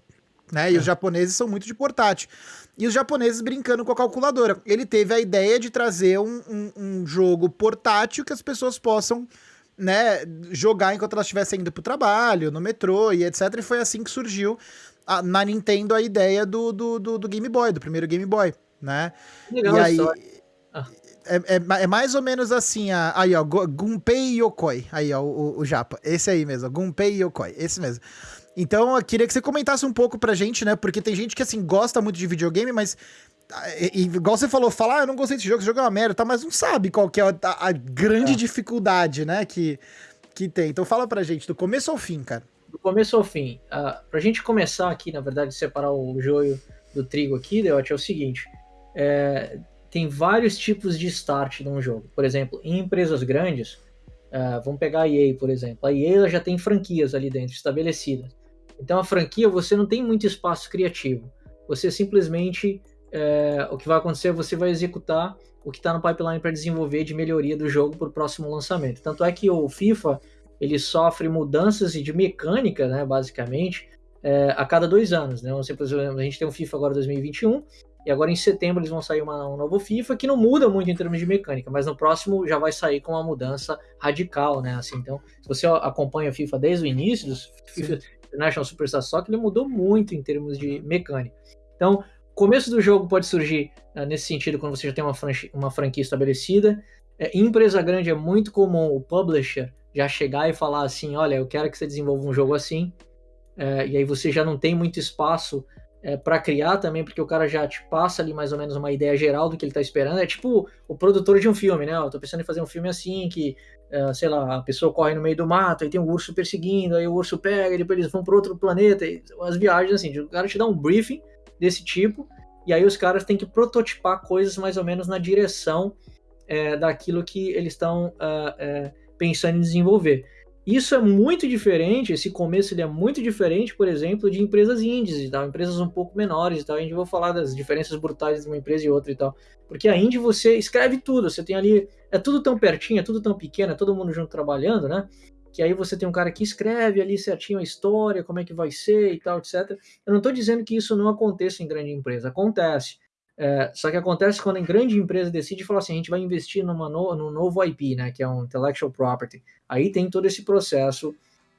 Né? E é. os japoneses são muito de portátil. E os japoneses brincando com a calculadora. Ele teve a ideia de trazer um, um, um jogo portátil que as pessoas possam né, jogar enquanto elas estivessem indo pro trabalho, no metrô e etc. E foi assim que surgiu a, na Nintendo a ideia do, do, do, do, Game Boy, do primeiro Game Boy, né? Legal, e aí, ah é, é, é, mais ou menos assim, a, aí ó, Gunpei Yokoi, aí ó, o, o, japa, esse aí mesmo, Gunpei Yokoi, esse mesmo. Então, eu queria que você comentasse um pouco pra gente, né, porque tem gente que, assim, gosta muito de videogame, mas, e, igual você falou, fala, ah, eu não gostei desse jogo, esse jogo é uma merda, tá, mas não sabe qual que é a, a grande é. dificuldade, né, que, que tem. Então, fala pra gente, do começo ao fim, cara. Do começo ao fim, uh, pra gente começar aqui, na verdade, separar o joio do trigo aqui, Deote, é o seguinte, é, tem vários tipos de start num jogo. Por exemplo, em empresas grandes, uh, vamos pegar a EA, por exemplo. A EA já tem franquias ali dentro estabelecidas. Então a franquia você não tem muito espaço criativo. Você simplesmente é, o que vai acontecer é você vai executar o que está no pipeline para desenvolver de melhoria do jogo para o próximo lançamento. Tanto é que o FIFA ele sofre mudanças de mecânica, né, basicamente, é, a cada dois anos. Né? a gente tem o FIFA agora 2021 e agora em setembro eles vão sair uma, um novo FIFA que não muda muito em termos de mecânica, mas no próximo já vai sair com uma mudança radical, né? Assim, então, se você acompanha o FIFA desde o início, do FIFA International Superstar Soccer, ele mudou muito em termos de mecânica. Então, começo do jogo pode surgir uh, nesse sentido quando você já tem uma, franquia, uma franquia estabelecida. É, em empresa grande é muito comum o publisher já chegar e falar assim, olha, eu quero que você desenvolva um jogo assim, é, e aí você já não tem muito espaço é, para criar também, porque o cara já te passa ali mais ou menos uma ideia geral do que ele tá esperando. É tipo o produtor de um filme, né? Eu tô pensando em fazer um filme assim, que, é, sei lá, a pessoa corre no meio do mato, aí tem um urso perseguindo, aí o urso pega, e depois eles vão para outro planeta. E, as viagens, assim, o cara te dá um briefing desse tipo, e aí os caras têm que prototipar coisas mais ou menos na direção é, daquilo que eles estão uh, é, pensando em desenvolver. Isso é muito diferente, esse começo ele é muito diferente, por exemplo, de empresas indies e tal, empresas um pouco menores e tal. A gente vai falar das diferenças brutais de uma empresa e outra e tal. Porque a indie você escreve tudo, você tem ali, é tudo tão pertinho, é tudo tão pequeno, é todo mundo junto trabalhando, né? Que aí você tem um cara que escreve ali certinho a história, como é que vai ser e tal, etc. Eu não estou dizendo que isso não aconteça em grande empresa, acontece. É, só que acontece quando a grande empresa decide falar assim, a gente vai investir numa no, num novo IP, né, que é um intellectual property. Aí tem todo esse processo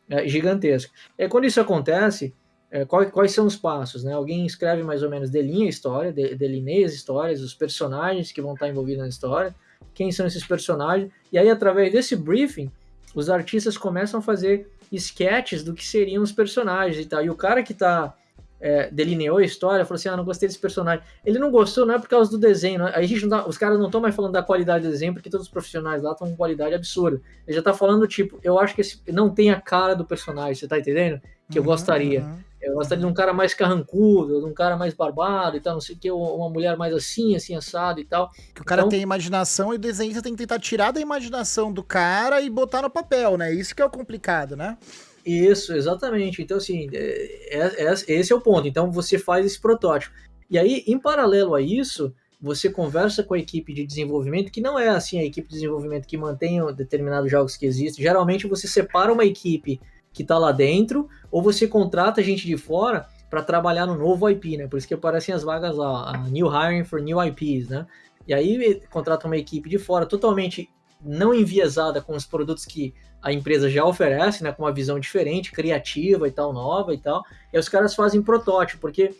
é, gigantesco. É quando isso acontece, é, quais, quais, são os passos, né? Alguém escreve mais ou menos, delinha a história, de, delineia as histórias, os personagens que vão estar envolvidos na história, quem são esses personagens, e aí através desse briefing, os artistas começam a fazer sketches do que seriam os personagens e tal. E o cara que está é, delineou a história, falou assim: ah, não gostei desse personagem. Ele não gostou, não é por causa do desenho. Né? Aí a gente tá, os caras não estão mais falando da qualidade do desenho, porque todos os profissionais lá estão com qualidade absurda. Ele já tá falando, tipo, eu acho que esse não tem a cara do personagem, você tá entendendo? Que eu uhum, gostaria. Uhum. Eu gostaria de um cara mais carrancudo, de um cara mais barbado e tal, não sei o que, uma mulher mais assim, assim, assado e tal. Que o cara então, tem imaginação e o desenho você tem que tentar tirar da imaginação do cara e botar no papel, né? Isso que é o complicado, né? Isso, exatamente. Então, assim, é, é, é, esse é o ponto. Então, você faz esse protótipo. E aí, em paralelo a isso, você conversa com a equipe de desenvolvimento, que não é assim a equipe de desenvolvimento que mantém determinados jogos que existem. Geralmente, você separa uma equipe que está lá dentro, ou você contrata gente de fora para trabalhar no novo IP, né? Por isso que aparecem as vagas lá, New Hiring for New IPs, né? E aí contrata uma equipe de fora totalmente não enviesada com os produtos que a empresa já oferece, né, com uma visão diferente, criativa e tal, nova e tal. E os caras fazem protótipo, porque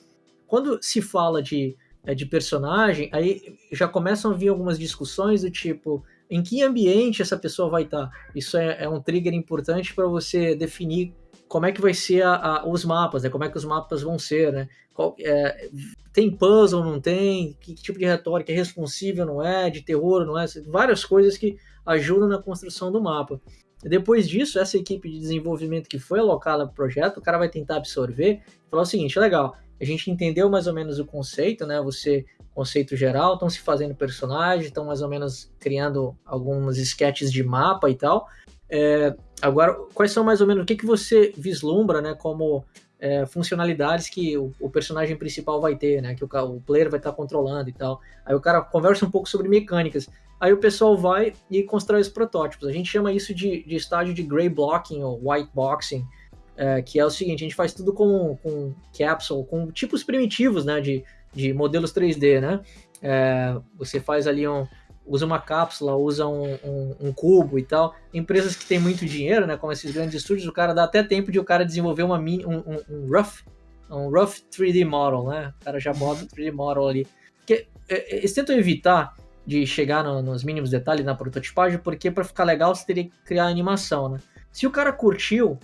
quando se fala de, é, de personagem, aí já começam a vir algumas discussões do tipo, em que ambiente essa pessoa vai estar? Isso é, é um trigger importante para você definir como é que vai ser a, a, os mapas, né? Como é que os mapas vão ser, né? Qual, é, tem puzzle, não tem? Que, que, tipo de retórica é responsível, não é? De terror, não é? Várias coisas que ajudam na construção do mapa. Depois disso, essa equipe de desenvolvimento que foi alocada para o projeto, o cara vai tentar absorver e falar o seguinte: legal, a gente entendeu mais ou menos o conceito, né? Você, conceito geral, estão se fazendo personagens, estão mais ou menos criando alguns sketches de mapa e tal. É, agora, quais são mais ou menos o que, que você vislumbra, né? Como é, funcionalidades que o, o, personagem principal vai ter, né? Que o, o player vai estar tá controlando e tal. Aí o cara conversa um pouco sobre mecânicas. Aí o pessoal vai e constrói os protótipos. A gente chama isso de, de estágio de gray blocking ou white boxing, é, que é o seguinte: a gente faz tudo com, com capsule, com tipos primitivos, né, de, de modelos 3D, né? É, você faz ali um, usa uma cápsula, usa um, um, um, cubo e tal. Empresas que têm muito dinheiro, né, como esses grandes estúdios, o cara dá até tempo de o cara desenvolver uma mini, um, um, rough, um rough 3D model, né? O cara já bota o 3D model ali. Porque é, eles tentam evitar de chegar no, nos mínimos detalhes na prototipagem, porque para ficar legal você teria que criar animação, né? Se o cara curtiu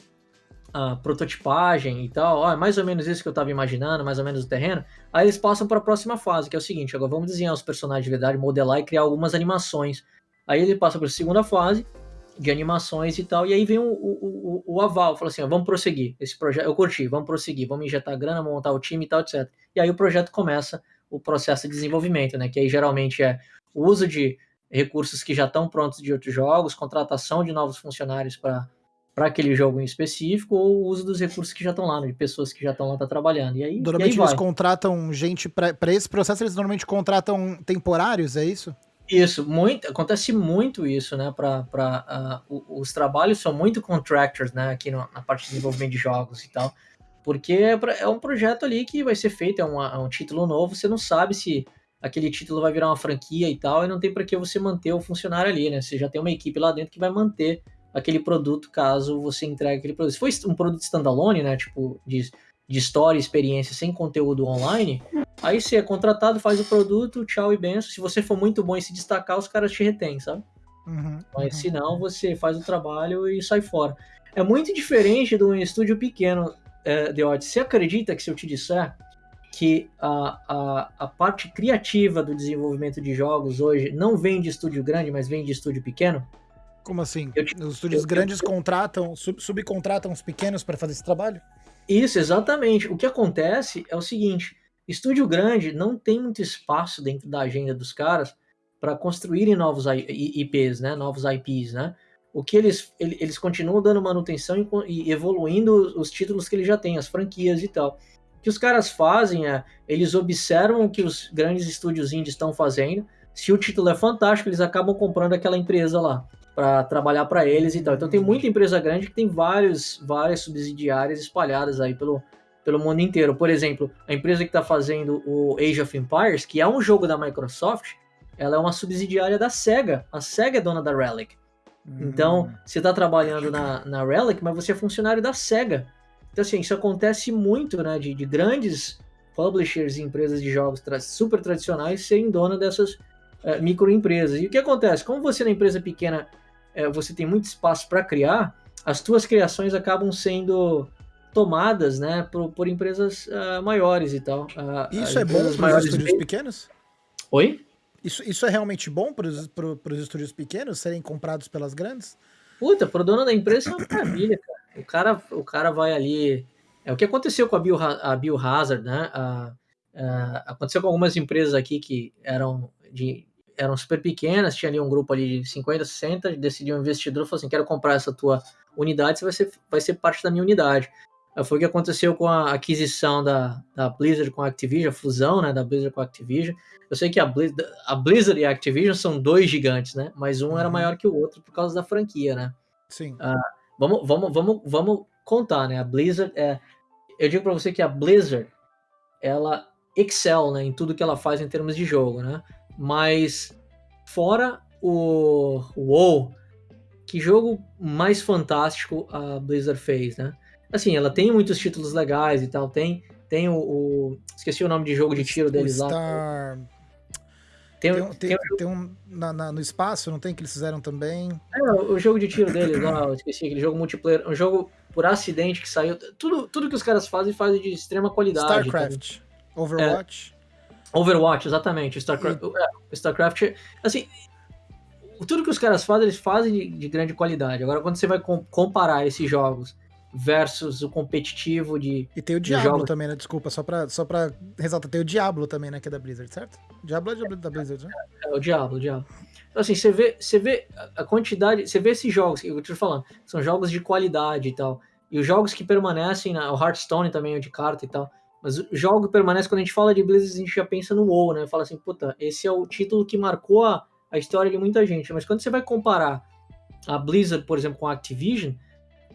a prototipagem e tal, ó, é mais ou menos isso que eu estava imaginando, mais ou menos o terreno, aí eles passam para a próxima fase, que é o seguinte, agora vamos desenhar os personagens de verdade, modelar e criar algumas animações. Aí ele passa para a segunda fase, de animações e tal, e aí vem o, o, o, o aval, fala assim, ó, vamos prosseguir, esse projeto, eu curti, vamos prosseguir, vamos injetar grana, montar o time e tal, etc. E aí o projeto começa o processo de desenvolvimento, né, que aí geralmente é o uso de recursos que já estão prontos de outros jogos, contratação de novos funcionários para para aquele jogo em específico ou o uso dos recursos que já estão lá, né, de pessoas que já estão lá tá trabalhando. E aí, normalmente e aí eles contratam gente para esse processo, eles normalmente contratam temporários, é isso? Isso, muito, acontece muito isso, né? Para uh, os trabalhos são muito contractors, né? Aqui no, na parte de desenvolvimento de jogos e tal, porque é, pra, é um projeto ali que vai ser feito, é, uma, é um título novo, você não sabe se aquele título vai virar uma franquia e tal, e não tem para que você manter o funcionário ali, né? Você já tem uma equipe lá dentro que vai manter aquele produto caso você entregue aquele produto. Se for um produto standalone, né? Tipo, de, de história, experiência sem conteúdo online, aí você é contratado, faz o produto, tchau e benção. Se você for muito bom em se destacar, os caras te retêm, sabe? Uhum, Mas uhum. se não, você faz o trabalho e sai fora. É muito diferente de um estúdio pequeno, é, The Odd. Você acredita que se eu te disser que a, a, a parte criativa do desenvolvimento de jogos hoje não vem de estúdio grande, mas vem de estúdio pequeno? Como assim? Eu, os estúdios eu, grandes eu, contratam, sub, subcontratam os pequenos para fazer esse trabalho? Isso, exatamente. O que acontece é o seguinte: estúdio grande não tem muito espaço dentro da agenda dos caras para construírem novos IPs, né? Novos IPs, né? o que eles, eles continuam dando manutenção e, evoluindo os títulos que eles já têm, as franquias e tal. O que os caras fazem é, eles observam o que os grandes estúdios indies estão fazendo, se o título é fantástico, eles acabam comprando aquela empresa lá para trabalhar para eles e tal. Então tem muita empresa grande que tem vários, várias subsidiárias espalhadas aí pelo, pelo mundo inteiro. Por exemplo, a empresa que está fazendo o Age of Empires, que é um jogo da Microsoft, ela é uma subsidiária da SEGA. A SEGA é dona da Relic. Então, hum. você está trabalhando na, na Relic, mas você é funcionário da SEGA. Então, assim, isso acontece muito, né? De, de grandes publishers e empresas de jogos tra super tradicionais serem dona dessas uh, microempresas. E o que acontece? Como você na empresa pequena, uh, você tem muito espaço para criar, as tuas criações acabam sendo tomadas, né, por, por empresas uh, maiores e tal. isso é bom para os estúdios pequenos? Oi? Isso, isso é realmente bom para os estúdios pequenos serem comprados pelas grandes? Puta, pro dono da empresa é uma maravilha, cara. O cara, o cara vai ali. É o que aconteceu com a, Bio, a Biohazard, né? A, a, aconteceu com algumas empresas aqui que eram de eram super pequenas, tinha ali um grupo ali de 50, 60, decidiu um investidor, falou assim, quero comprar essa tua unidade, você vai ser, vai ser parte da minha unidade. Foi o que aconteceu com a aquisição da, da Blizzard com a Activision, a fusão né, da Blizzard com a Activision. Eu sei que a Blizzard, a Blizzard e a Activision são dois gigantes, né? Mas um uhum. era maior que o outro por causa da franquia, né? Sim. Uh, vamos, vamos, vamos, vamos contar, né? A Blizzard é. Eu digo para você que a Blizzard ela excel né, em tudo que ela faz em termos de jogo, né? Mas fora o WoW, que jogo mais fantástico a Blizzard fez, né? Assim, ela tem muitos títulos legais e tal. Tem, tem o, o Esqueci o nome de jogo de tiro deles Star... lá. Tem, tem, tem, tem um na, na, no espaço, não tem que eles fizeram também? É, o jogo de tiro deles lá, esqueci, aquele jogo multiplayer, um jogo por acidente que saiu. Tudo, tudo que os caras fazem, fazem de extrema qualidade. StarCraft, tá? Overwatch. É, Overwatch, exatamente. StarCraft. É, StarCraft, assim, tudo que os caras fazem, eles fazem de, de grande qualidade. Agora, quando você vai comparar esses jogos versus o competitivo de. E tem o Diablo jogos... também, né? Desculpa, só pra, só pra ressaltar, tem o Diablo também, né? Que é da Blizzard, certo? Diablo é da Blizzard, né? É, é o Diablo, o Diablo. Então, assim, você vê, você vê a quantidade, você vê esses jogos, que eu tô falando, são jogos de qualidade e tal. E os jogos que permanecem, o Hearthstone também é de carta e tal. Mas o jogo permanece, quando a gente fala de Blizzard, a gente já pensa no WoW, né? Fala assim, puta, esse é o título que marcou a, a história de muita gente. Mas quando você vai comparar a Blizzard, por exemplo, com a Activision,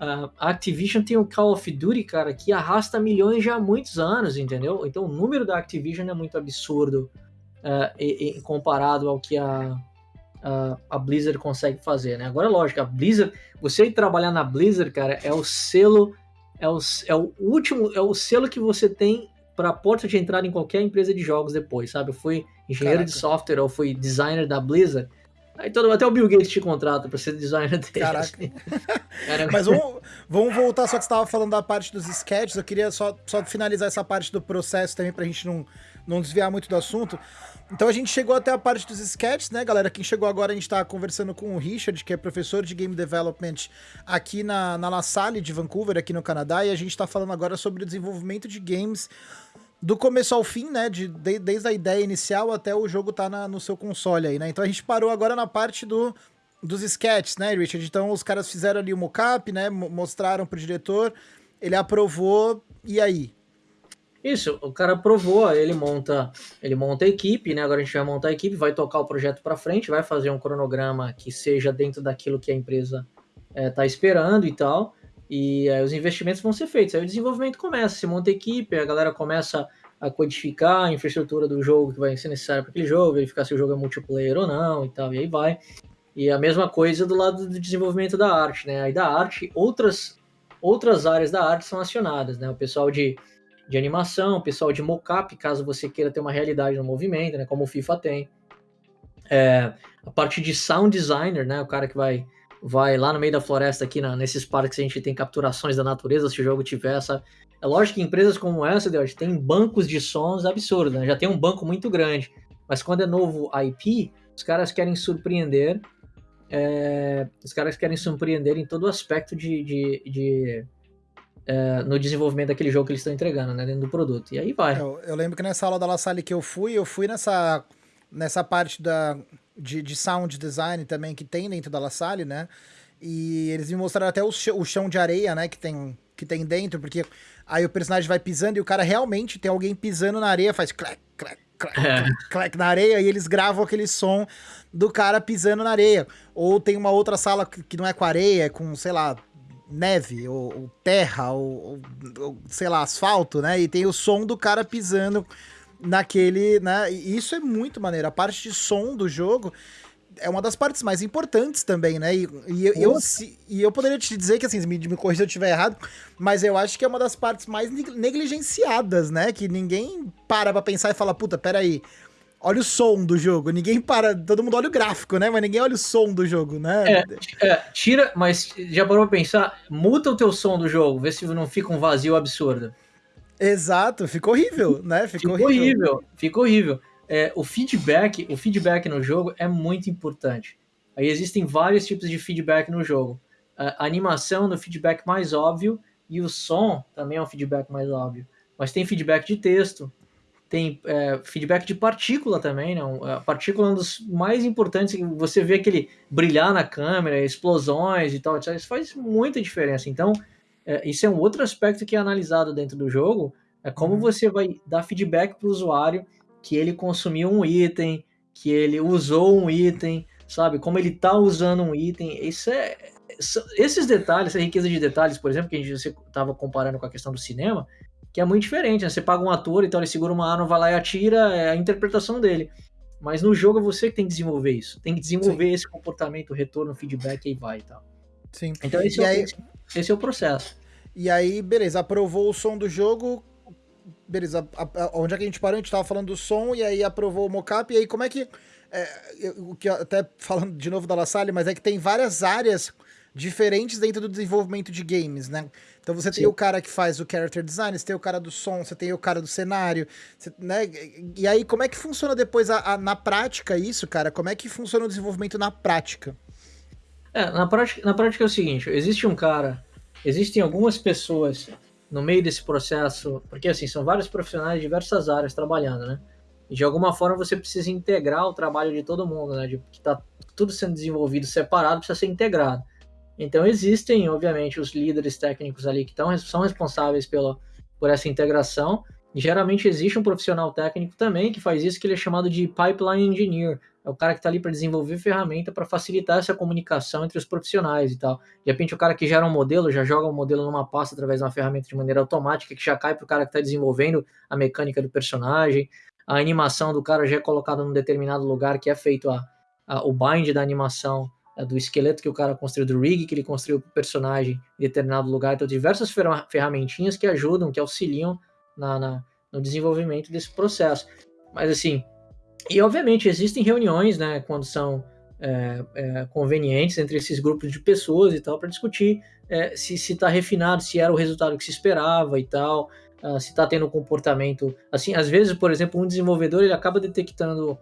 a Activision tem o Call of Duty, cara, que arrasta milhões já há muitos anos, entendeu? Então o número da Activision é muito absurdo uh, e, e, comparado ao que a, a, a, Blizzard consegue fazer, né? Agora, lógico, a Blizzard, você ir trabalhar na Blizzard, cara, é o selo, é o, é o último, é o selo que você tem para a porta de entrada em qualquer empresa de jogos depois, sabe? Eu fui engenheiro Caraca. de software ou fui designer da Blizzard. Aí todo, até o Bill Gates te contrata para ser designer dele. Caraca. Assim. [LAUGHS] Mas vamos, vamos voltar, só que você estava falando da parte dos sketches, eu queria só, só finalizar essa parte do processo também para a gente não, não desviar muito do assunto. Então a gente chegou até a parte dos sketches, né, galera? Quem chegou agora, a gente está conversando com o Richard, que é professor de Game Development aqui na, na La Salle de Vancouver, aqui no Canadá, e a gente está falando agora sobre o desenvolvimento de games do começo ao fim, né? De, de, desde a ideia inicial até o jogo tá na, no seu console aí, né? Então a gente parou agora na parte do, dos sketches, né, Richard? Então os caras fizeram ali o mockup, né? Mostraram pro diretor, ele aprovou, e aí? Isso, o cara aprovou, ele monta, ele monta a equipe, né? Agora a gente vai montar a equipe, vai tocar o projeto para frente, vai fazer um cronograma que seja dentro daquilo que a empresa é, tá esperando e tal e aí os investimentos vão ser feitos. Aí o desenvolvimento começa, se monta a equipe, a galera começa a codificar a infraestrutura do jogo que vai ser necessária para aquele jogo, verificar se o jogo é multiplayer ou não e tal, e aí vai. E a mesma coisa do lado do desenvolvimento da arte, né? Aí da arte, outras, outras áreas da arte são acionadas, né? O pessoal de, de animação, pessoal de mocap, caso você queira ter uma realidade no movimento, né? Como o FIFA tem. É, a parte de sound designer, né? O cara que vai vai lá no meio da floresta aqui, na, nesses parques a gente tem capturações da natureza, se o jogo tiver essa... É lógico que empresas como essa, Deus, tem bancos de sons absurdos, né? Já tem um banco muito grande. Mas quando é novo IP, os caras querem surpreender é, os caras querem surpreender em todo o aspecto de, de, de é, no desenvolvimento daquele jogo que eles estão entregando, né, dentro do produto. E aí vai. Eu, eu, lembro que nessa aula da La Salle que eu fui, eu fui nessa, nessa parte da, de, de sound design também que tem dentro da La Salle, né? E eles me mostraram até o chão, o chão de areia, né, que tem, que tem dentro, porque aí o personagem vai pisando e o cara realmente tem alguém pisando na areia, faz clac, clac, clac, é. clac na areia e eles gravam aquele som do cara pisando na areia. Ou tem uma outra sala que não é com areia, é com, sei lá, neve, ou, ou terra, ou, ou, sei lá, asfalto, né? E tem o som do cara pisando naquele, né? E isso é muito maneiro. A parte de som do jogo é uma das partes mais importantes também, né? E, e eu, eu, e eu poderia te dizer que, assim, me, me corrija se eu estiver errado, mas eu acho que é uma das partes mais negligenciadas, né? Que ninguém para pra pensar e fala, puta, peraí, olha o som do jogo. Ninguém para, todo mundo olha o gráfico, né? Mas ninguém olha o som do jogo, né? É, é, tira, mas já parou pra pensar? Muta o teu som do jogo, vê se não fica um vazio absurdo. Exato, ficou horrível, né? Ficou, ficou horrível. horrível. Ficou horrível é, o feedback, o feedback no jogo é muito importante. Aí existem vários tipos de feedback no jogo. A animação no feedback mais óbvio e o som também é um feedback mais óbvio. Mas tem feedback de texto, tem é, feedback de partícula também, né? A partícula é um dos mais importantes. Você vê aquele brilhar na câmera, explosões e tal, isso faz muita diferença. Então, é, isso é um outro aspecto que é analisado dentro do jogo. É como uhum. você vai dar feedback para o usuário que ele consumiu um item, que ele usou um item, sabe? Como ele tá usando um item. Isso é. Esses detalhes, essa riqueza de detalhes, por exemplo, que a gente estava comparando com a questão do cinema, que é muito diferente. Né? Você paga um ator, então ele segura uma arma, vai lá e atira, é a interpretação dele. Mas no jogo é você que tem que desenvolver isso. Tem que desenvolver Sim. esse comportamento, retorno, feedback e vai e tal. Sim. Então esse, é, aí... esse é o processo. E aí, beleza, aprovou o som do jogo, beleza, a, a, onde é que a gente parou? A gente tava falando do som e aí aprovou o mockup, e aí como é que. É, o que até falando de novo da La Salle, mas é que tem várias áreas diferentes dentro do desenvolvimento de games, né? Então você Sim. tem o cara que faz o character design, você tem o cara do som, você tem o cara do cenário, você, né? E aí como é que funciona depois a, a, na prática isso, cara? Como é que funciona o desenvolvimento na prática? É, na prática, na prática é o seguinte, existe um cara, existem algumas pessoas no meio desse processo, porque assim, são vários profissionais de diversas áreas trabalhando, né? E de alguma forma você precisa integrar o trabalho de todo mundo, né? De que tá tudo sendo desenvolvido separado, precisa ser integrado. Então existem, obviamente, os líderes técnicos ali que tão, são responsáveis pela, por essa integração. E geralmente existe um profissional técnico também que faz isso, que ele é chamado de pipeline engineer, é o cara que está ali para desenvolver ferramenta para facilitar essa comunicação entre os profissionais e tal. De repente, o cara que gera um modelo já joga o um modelo numa pasta através de uma ferramenta de maneira automática que já cai para o cara que está desenvolvendo a mecânica do personagem. A animação do cara já é colocada num determinado lugar que é feito a, a o bind da animação do esqueleto que o cara construiu, do rig que ele construiu o personagem em determinado lugar. Então, diversas ferramentinhas que ajudam, que auxiliam na, na no desenvolvimento desse processo. Mas assim, e, obviamente, existem reuniões, né, quando são é, é, convenientes entre esses grupos de pessoas e tal, para discutir é, se está refinado, se era o resultado que se esperava e tal, uh, se está tendo um comportamento. Assim, às vezes, por exemplo, um desenvolvedor ele acaba detectando.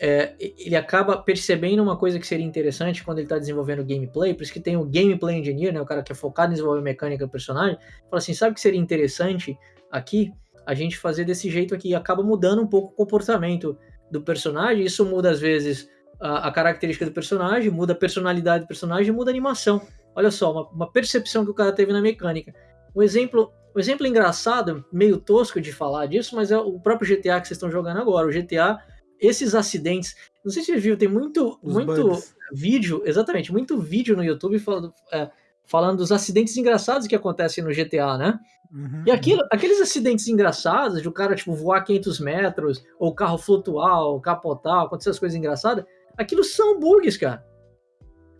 É, ele acaba percebendo uma coisa que seria interessante quando ele está desenvolvendo gameplay, por isso que tem o gameplay engineer, né, o cara que é focado em desenvolver mecânica do personagem, fala assim, sabe o que seria interessante aqui? A gente fazer desse jeito aqui, acaba mudando um pouco o comportamento do personagem, isso muda às vezes a, a, característica do personagem, muda a personalidade do personagem, muda a animação. Olha só, uma, uma, percepção que o cara teve na mecânica. Um exemplo, um exemplo engraçado, meio tosco de falar disso, mas é o próprio GTA que vocês estão jogando agora. O GTA, esses acidentes, não sei se você viu, tem muito, muito vídeo, exatamente, muito vídeo no YouTube falando, é, falando dos acidentes engraçados que acontecem no GTA, né? Uhum, e aquilo, uhum. aqueles acidentes engraçados de o cara tipo, voar 500 metros, ou o carro flutuar, ou capotar, acontecer as coisas engraçadas, aquilo são bugs, cara.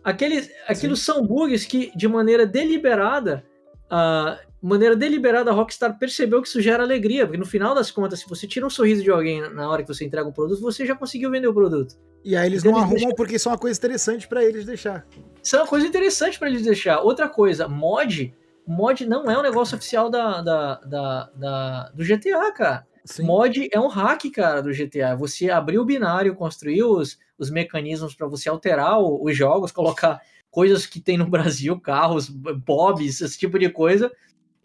Aqueles, aquilo são bugs que, de maneira deliberada, uh, maneira deliberada, a Rockstar percebeu que isso gera alegria, porque no final das contas, se você tira um sorriso de alguém na hora que você entrega um produto, você já conseguiu vender o produto. E aí eles então, não eles arrumam deixam... porque isso é uma coisa interessante para eles deixar. Isso é uma coisa interessante para eles deixar. Outra coisa, mod, mod não é um negócio oficial da, da, da, da do GTA, cara. Sim. Mod é um hack, cara, do GTA. Você abrir o binário, construir os, os mecanismos para você alterar o, os jogos, colocar coisas que tem no [LAUGHS] Brasil, carros, bobs, esse tipo de coisa,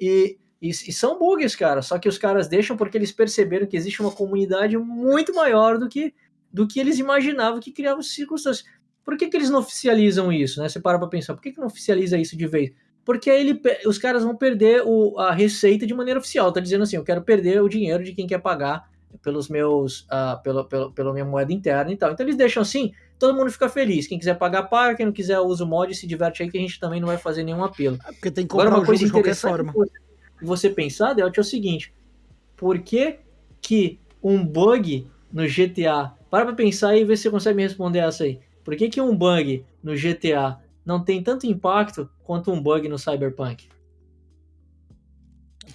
e, e, e, são bugs, cara. Só que os caras deixam porque eles perceberam que existe uma comunidade muito maior do que, do que eles imaginavam que criava circunstâncias. Por que, que eles não oficializam isso, né? Você para pra pensar, por que, que não oficializa isso de vez? Porque aí ele, os caras vão perder o, a receita de maneira oficial. Tá dizendo assim, eu quero perder o dinheiro de quem quer pagar pelos meus, uh, pelo, pelo, pela minha moeda interna e tal. Então eles deixam assim, todo mundo fica feliz. Quem quiser pagar, paga. Quem não quiser, usa o mod e se diverte aí, que a gente também não vai fazer nenhum apelo. É porque tem que comprar Agora, uma coisa de qualquer forma. Você, pensar, Delt, é o seguinte. Por que que um bug no GTA... Para pra pensar aí e ver se você consegue me responder essa aí. Por que que um bug no GTA não tem tanto impacto quanto um bug no Cyberpunk?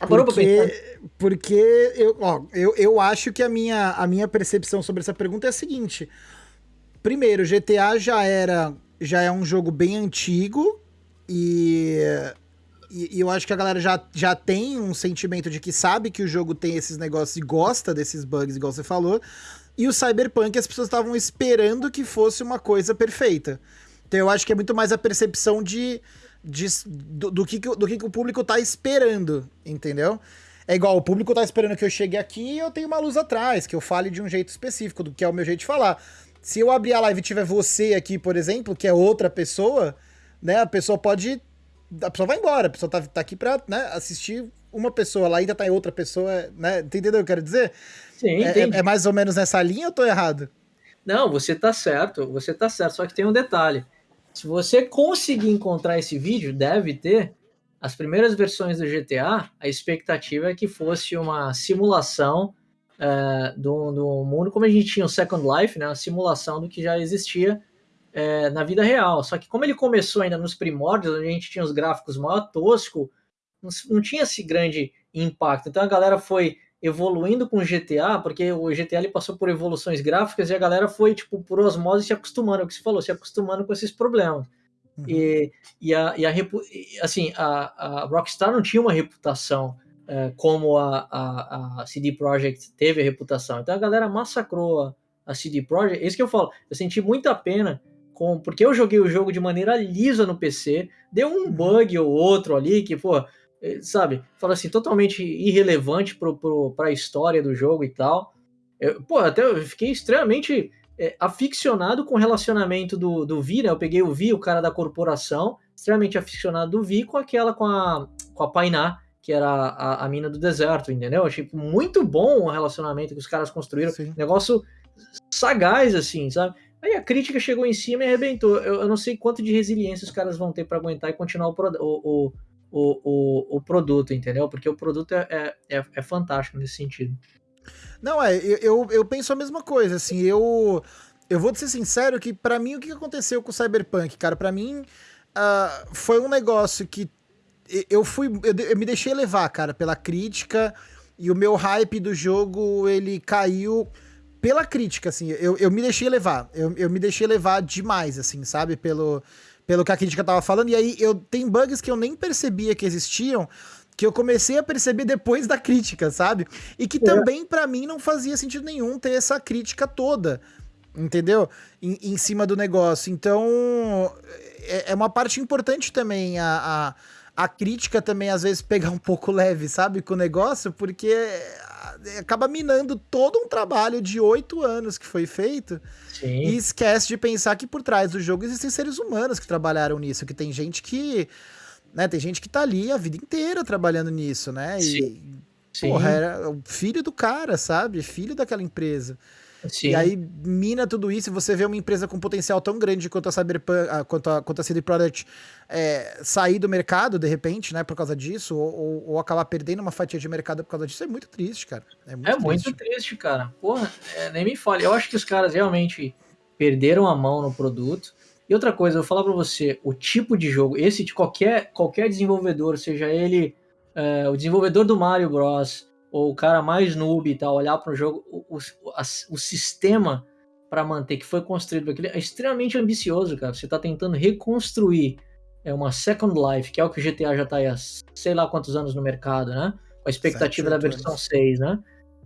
Porque, porque eu, ó, eu, eu acho que a minha, a minha percepção sobre essa pergunta é a seguinte. Primeiro, GTA já era já é um jogo bem antigo e, e, e, eu acho que a galera já, já tem um sentimento de que sabe que o jogo tem esses negócios e gosta desses bugs, igual você falou. E o Cyberpunk as pessoas estavam esperando que fosse uma coisa perfeita. Então eu acho que é muito mais a percepção de, de do, do, que, do que o público tá esperando, entendeu? É igual, o público tá esperando que eu chegue aqui e eu tenho uma luz atrás, que eu fale de um jeito específico, do que é o meu jeito de falar. Se eu abrir a live e tiver você aqui, por exemplo, que é outra pessoa, né? A pessoa pode. A pessoa vai embora, a pessoa tá, tá aqui pra né, assistir uma pessoa, lá ainda tá em outra pessoa, né? Entendeu o que eu quero dizer? Sim, é, é, é mais ou menos nessa linha ou tô errado? Não, você tá certo, você tá certo, só que tem um detalhe. Se você conseguir encontrar esse vídeo, deve ter. As primeiras versões do GTA, a expectativa é que fosse uma simulação é, do, do mundo, como a gente tinha o Second Life, né, uma simulação do que já existia é, na vida real. Só que como ele começou ainda nos primórdios, onde a gente tinha os gráficos maior tosco, não, não tinha esse grande impacto. Então a galera foi evoluindo com o GTA, porque o GTA ele passou por evoluções gráficas e a galera foi, tipo, por osmose se acostumando, é o que você falou, se acostumando com esses problemas. Uhum. E, e, a, e a, assim, a, a Rockstar não tinha uma reputação é, como a, a, a, CD Projekt teve a reputação. Então a galera massacrou a, a CD Projekt. É isso que eu falo. Eu senti muita pena com, porque eu joguei o jogo de maneira lisa no PC, deu um uhum. bug ou outro ali que, pô, eh, sabe, fala assim, totalmente irrelevante para a história do jogo e tal. Eu, pô, até eu fiquei extremamente é, aficionado com o relacionamento do, do Vi, né? Eu peguei o Vi, o cara da corporação, extremamente aficionado do Vi com aquela, com a, com a Painá, que era a, a mina do deserto, entendeu? Achei muito bom o relacionamento que os caras construíram. Sim. Negócio sagaz, assim, sabe? Aí a crítica chegou em cima e arrebentou. Eu, eu não sei quanto de resiliência os caras vão ter para aguentar e continuar o, o, o o, o, produto, entendeu? Porque o produto é, é, é, é fantástico nesse sentido. Não, é, eu, eu penso a mesma coisa, assim, eu, eu vou ser sincero que para mim o que aconteceu com o Cyberpunk, cara, para mim uh, foi um negócio que eu fui, eu, eu, me deixei levar, cara, pela crítica e o meu hype do jogo, ele caiu pela crítica, assim, eu, eu me deixei levar, eu, eu me deixei levar demais, assim, sabe, pelo pelo que a crítica tava falando, e aí eu tem bugs que eu nem percebia que existiam, que eu comecei a perceber depois da crítica, sabe? E que é. também para mim não fazia sentido nenhum ter essa crítica toda, entendeu? Em, em cima do negócio. Então, é, é uma parte importante também a, a, a, crítica também às vezes pegar um pouco leve, sabe, com o negócio, porque acaba minando todo um trabalho de oito anos que foi feito Sim. E esquece de pensar que por trás do jogo existem seres humanos que trabalharam nisso, que tem gente que. Né, tem gente que tá ali a vida inteira trabalhando nisso, né? E, Sim. porra, era o filho do cara, sabe? Filho daquela empresa. Sim. E aí mina tudo isso e você vê uma empresa com potencial tão grande quanto a Cyberpunk, ah, quanto a, quanto a CD Product é, sair do mercado de repente, né, por causa disso, ou, ou, ou, acabar perdendo uma fatia de mercado por causa disso, é muito triste, cara. É muito, é triste. muito triste, cara. Porra, é, nem me fale. Eu acho que os caras realmente perderam a mão no produto. E outra coisa, eu vou falar pra você, o tipo de jogo, esse de qualquer, qualquer desenvolvedor, seja ele é, o desenvolvedor do Mario Bros ou o cara mais noob e tal, olhar para o jogo, o, o, a, o sistema para manter que foi construído aquele é extremamente ambicioso, cara. Você está tentando reconstruir é uma Second Life, que é o que o GTA já está há sei lá quantos anos no mercado, né? Com a expectativa da versão anos. 6, né?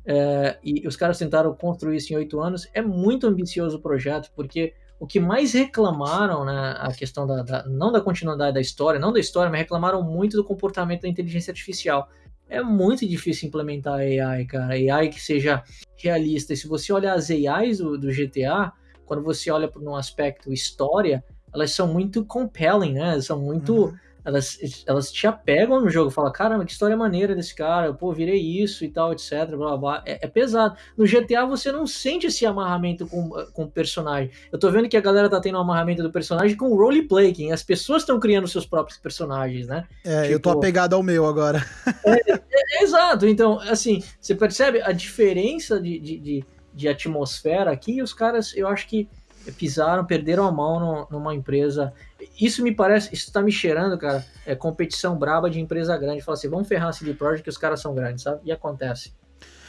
É, e os caras tentaram construir isso em oito anos. É muito ambicioso o projeto, porque o que mais reclamaram, né, a questão da, da, não da continuidade da história, não da história, mas reclamaram muito do comportamento da inteligência artificial é muito difícil implementar AI, cara. AI que seja realista. E se você olhar as AIs do, do GTA, quando você olha no aspecto história, elas são muito compelling, né? São muito. Uhum elas, elas te apegam no jogo, fala, caramba, que história maneira desse cara, pô, virei isso e tal, etc, blá, blá, blá. É, é, pesado. No GTA você não sente esse amarramento com, com o personagem. Eu tô vendo que a galera tá tendo um amarramento do personagem com roleplay, que as pessoas estão criando seus próprios personagens, né? É, tipo, eu tô tipo, apegado ao meu agora. [LAUGHS] É, é, é, exato, então, assim, você percebe a diferença de, de, de, de atmosfera aqui, e os caras, eu acho que pisaram, perderam a mão no, numa empresa. Isso me parece, isso tá me cheirando, cara, é competição braba de empresa grande. Fala assim, vamos ferrar a CD Projekt que os caras são grandes, sabe? E acontece.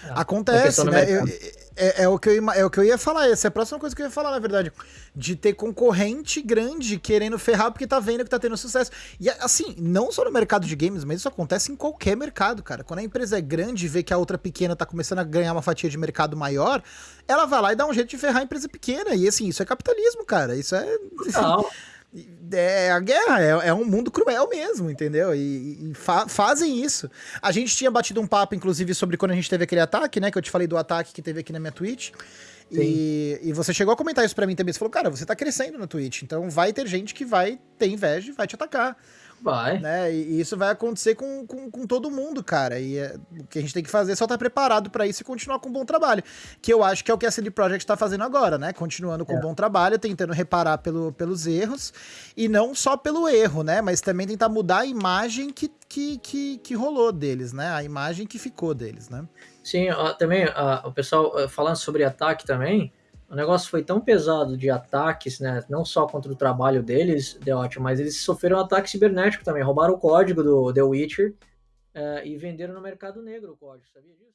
Acontece, né? Eu, é, é, o que eu, é o que eu ia falar. Essa é a próxima coisa que eu ia falar, na verdade. De ter concorrente grande querendo ferrar porque tá vendo que tá tendo sucesso. E assim, não só no mercado de games, mas isso acontece em qualquer mercado, cara. Quando a empresa é grande e vê que a outra pequena tá começando a ganhar uma fatia de mercado maior, ela vai lá e dá um jeito de ferrar a empresa pequena. E assim, isso é capitalismo, cara. Isso é. Não. É a guerra, é, é, um mundo cruel mesmo, entendeu? E, e fa fazem isso. A gente tinha batido um papo, inclusive, sobre quando a gente teve aquele ataque, né? Que eu te falei do ataque que teve aqui na minha Twitch. E, e, você chegou a comentar isso pra mim também. Você falou, cara, você tá crescendo na Twitch, então vai ter gente que vai ter inveja e vai te atacar. Vai. Né? E isso vai acontecer com, com, com todo mundo, cara. E é, o que a gente tem que fazer é só estar tá preparado para isso e continuar com um bom trabalho. Que eu acho que é o que a CD Projekt está fazendo agora, né? Continuando com é. um bom trabalho, tentando reparar pelo, pelos erros. E não só pelo erro, né? Mas também tentar mudar a imagem que, que, que, que rolou deles, né? A imagem que ficou deles, né? Sim, também o pessoal falando sobre ataque também o negócio foi tão pesado de ataques, né? Não só contra o trabalho deles, The Watch, mas eles sofreram ataque cibernético também. Roubaram o código do The Witcher uh, e venderam no mercado negro o código, sabia disso?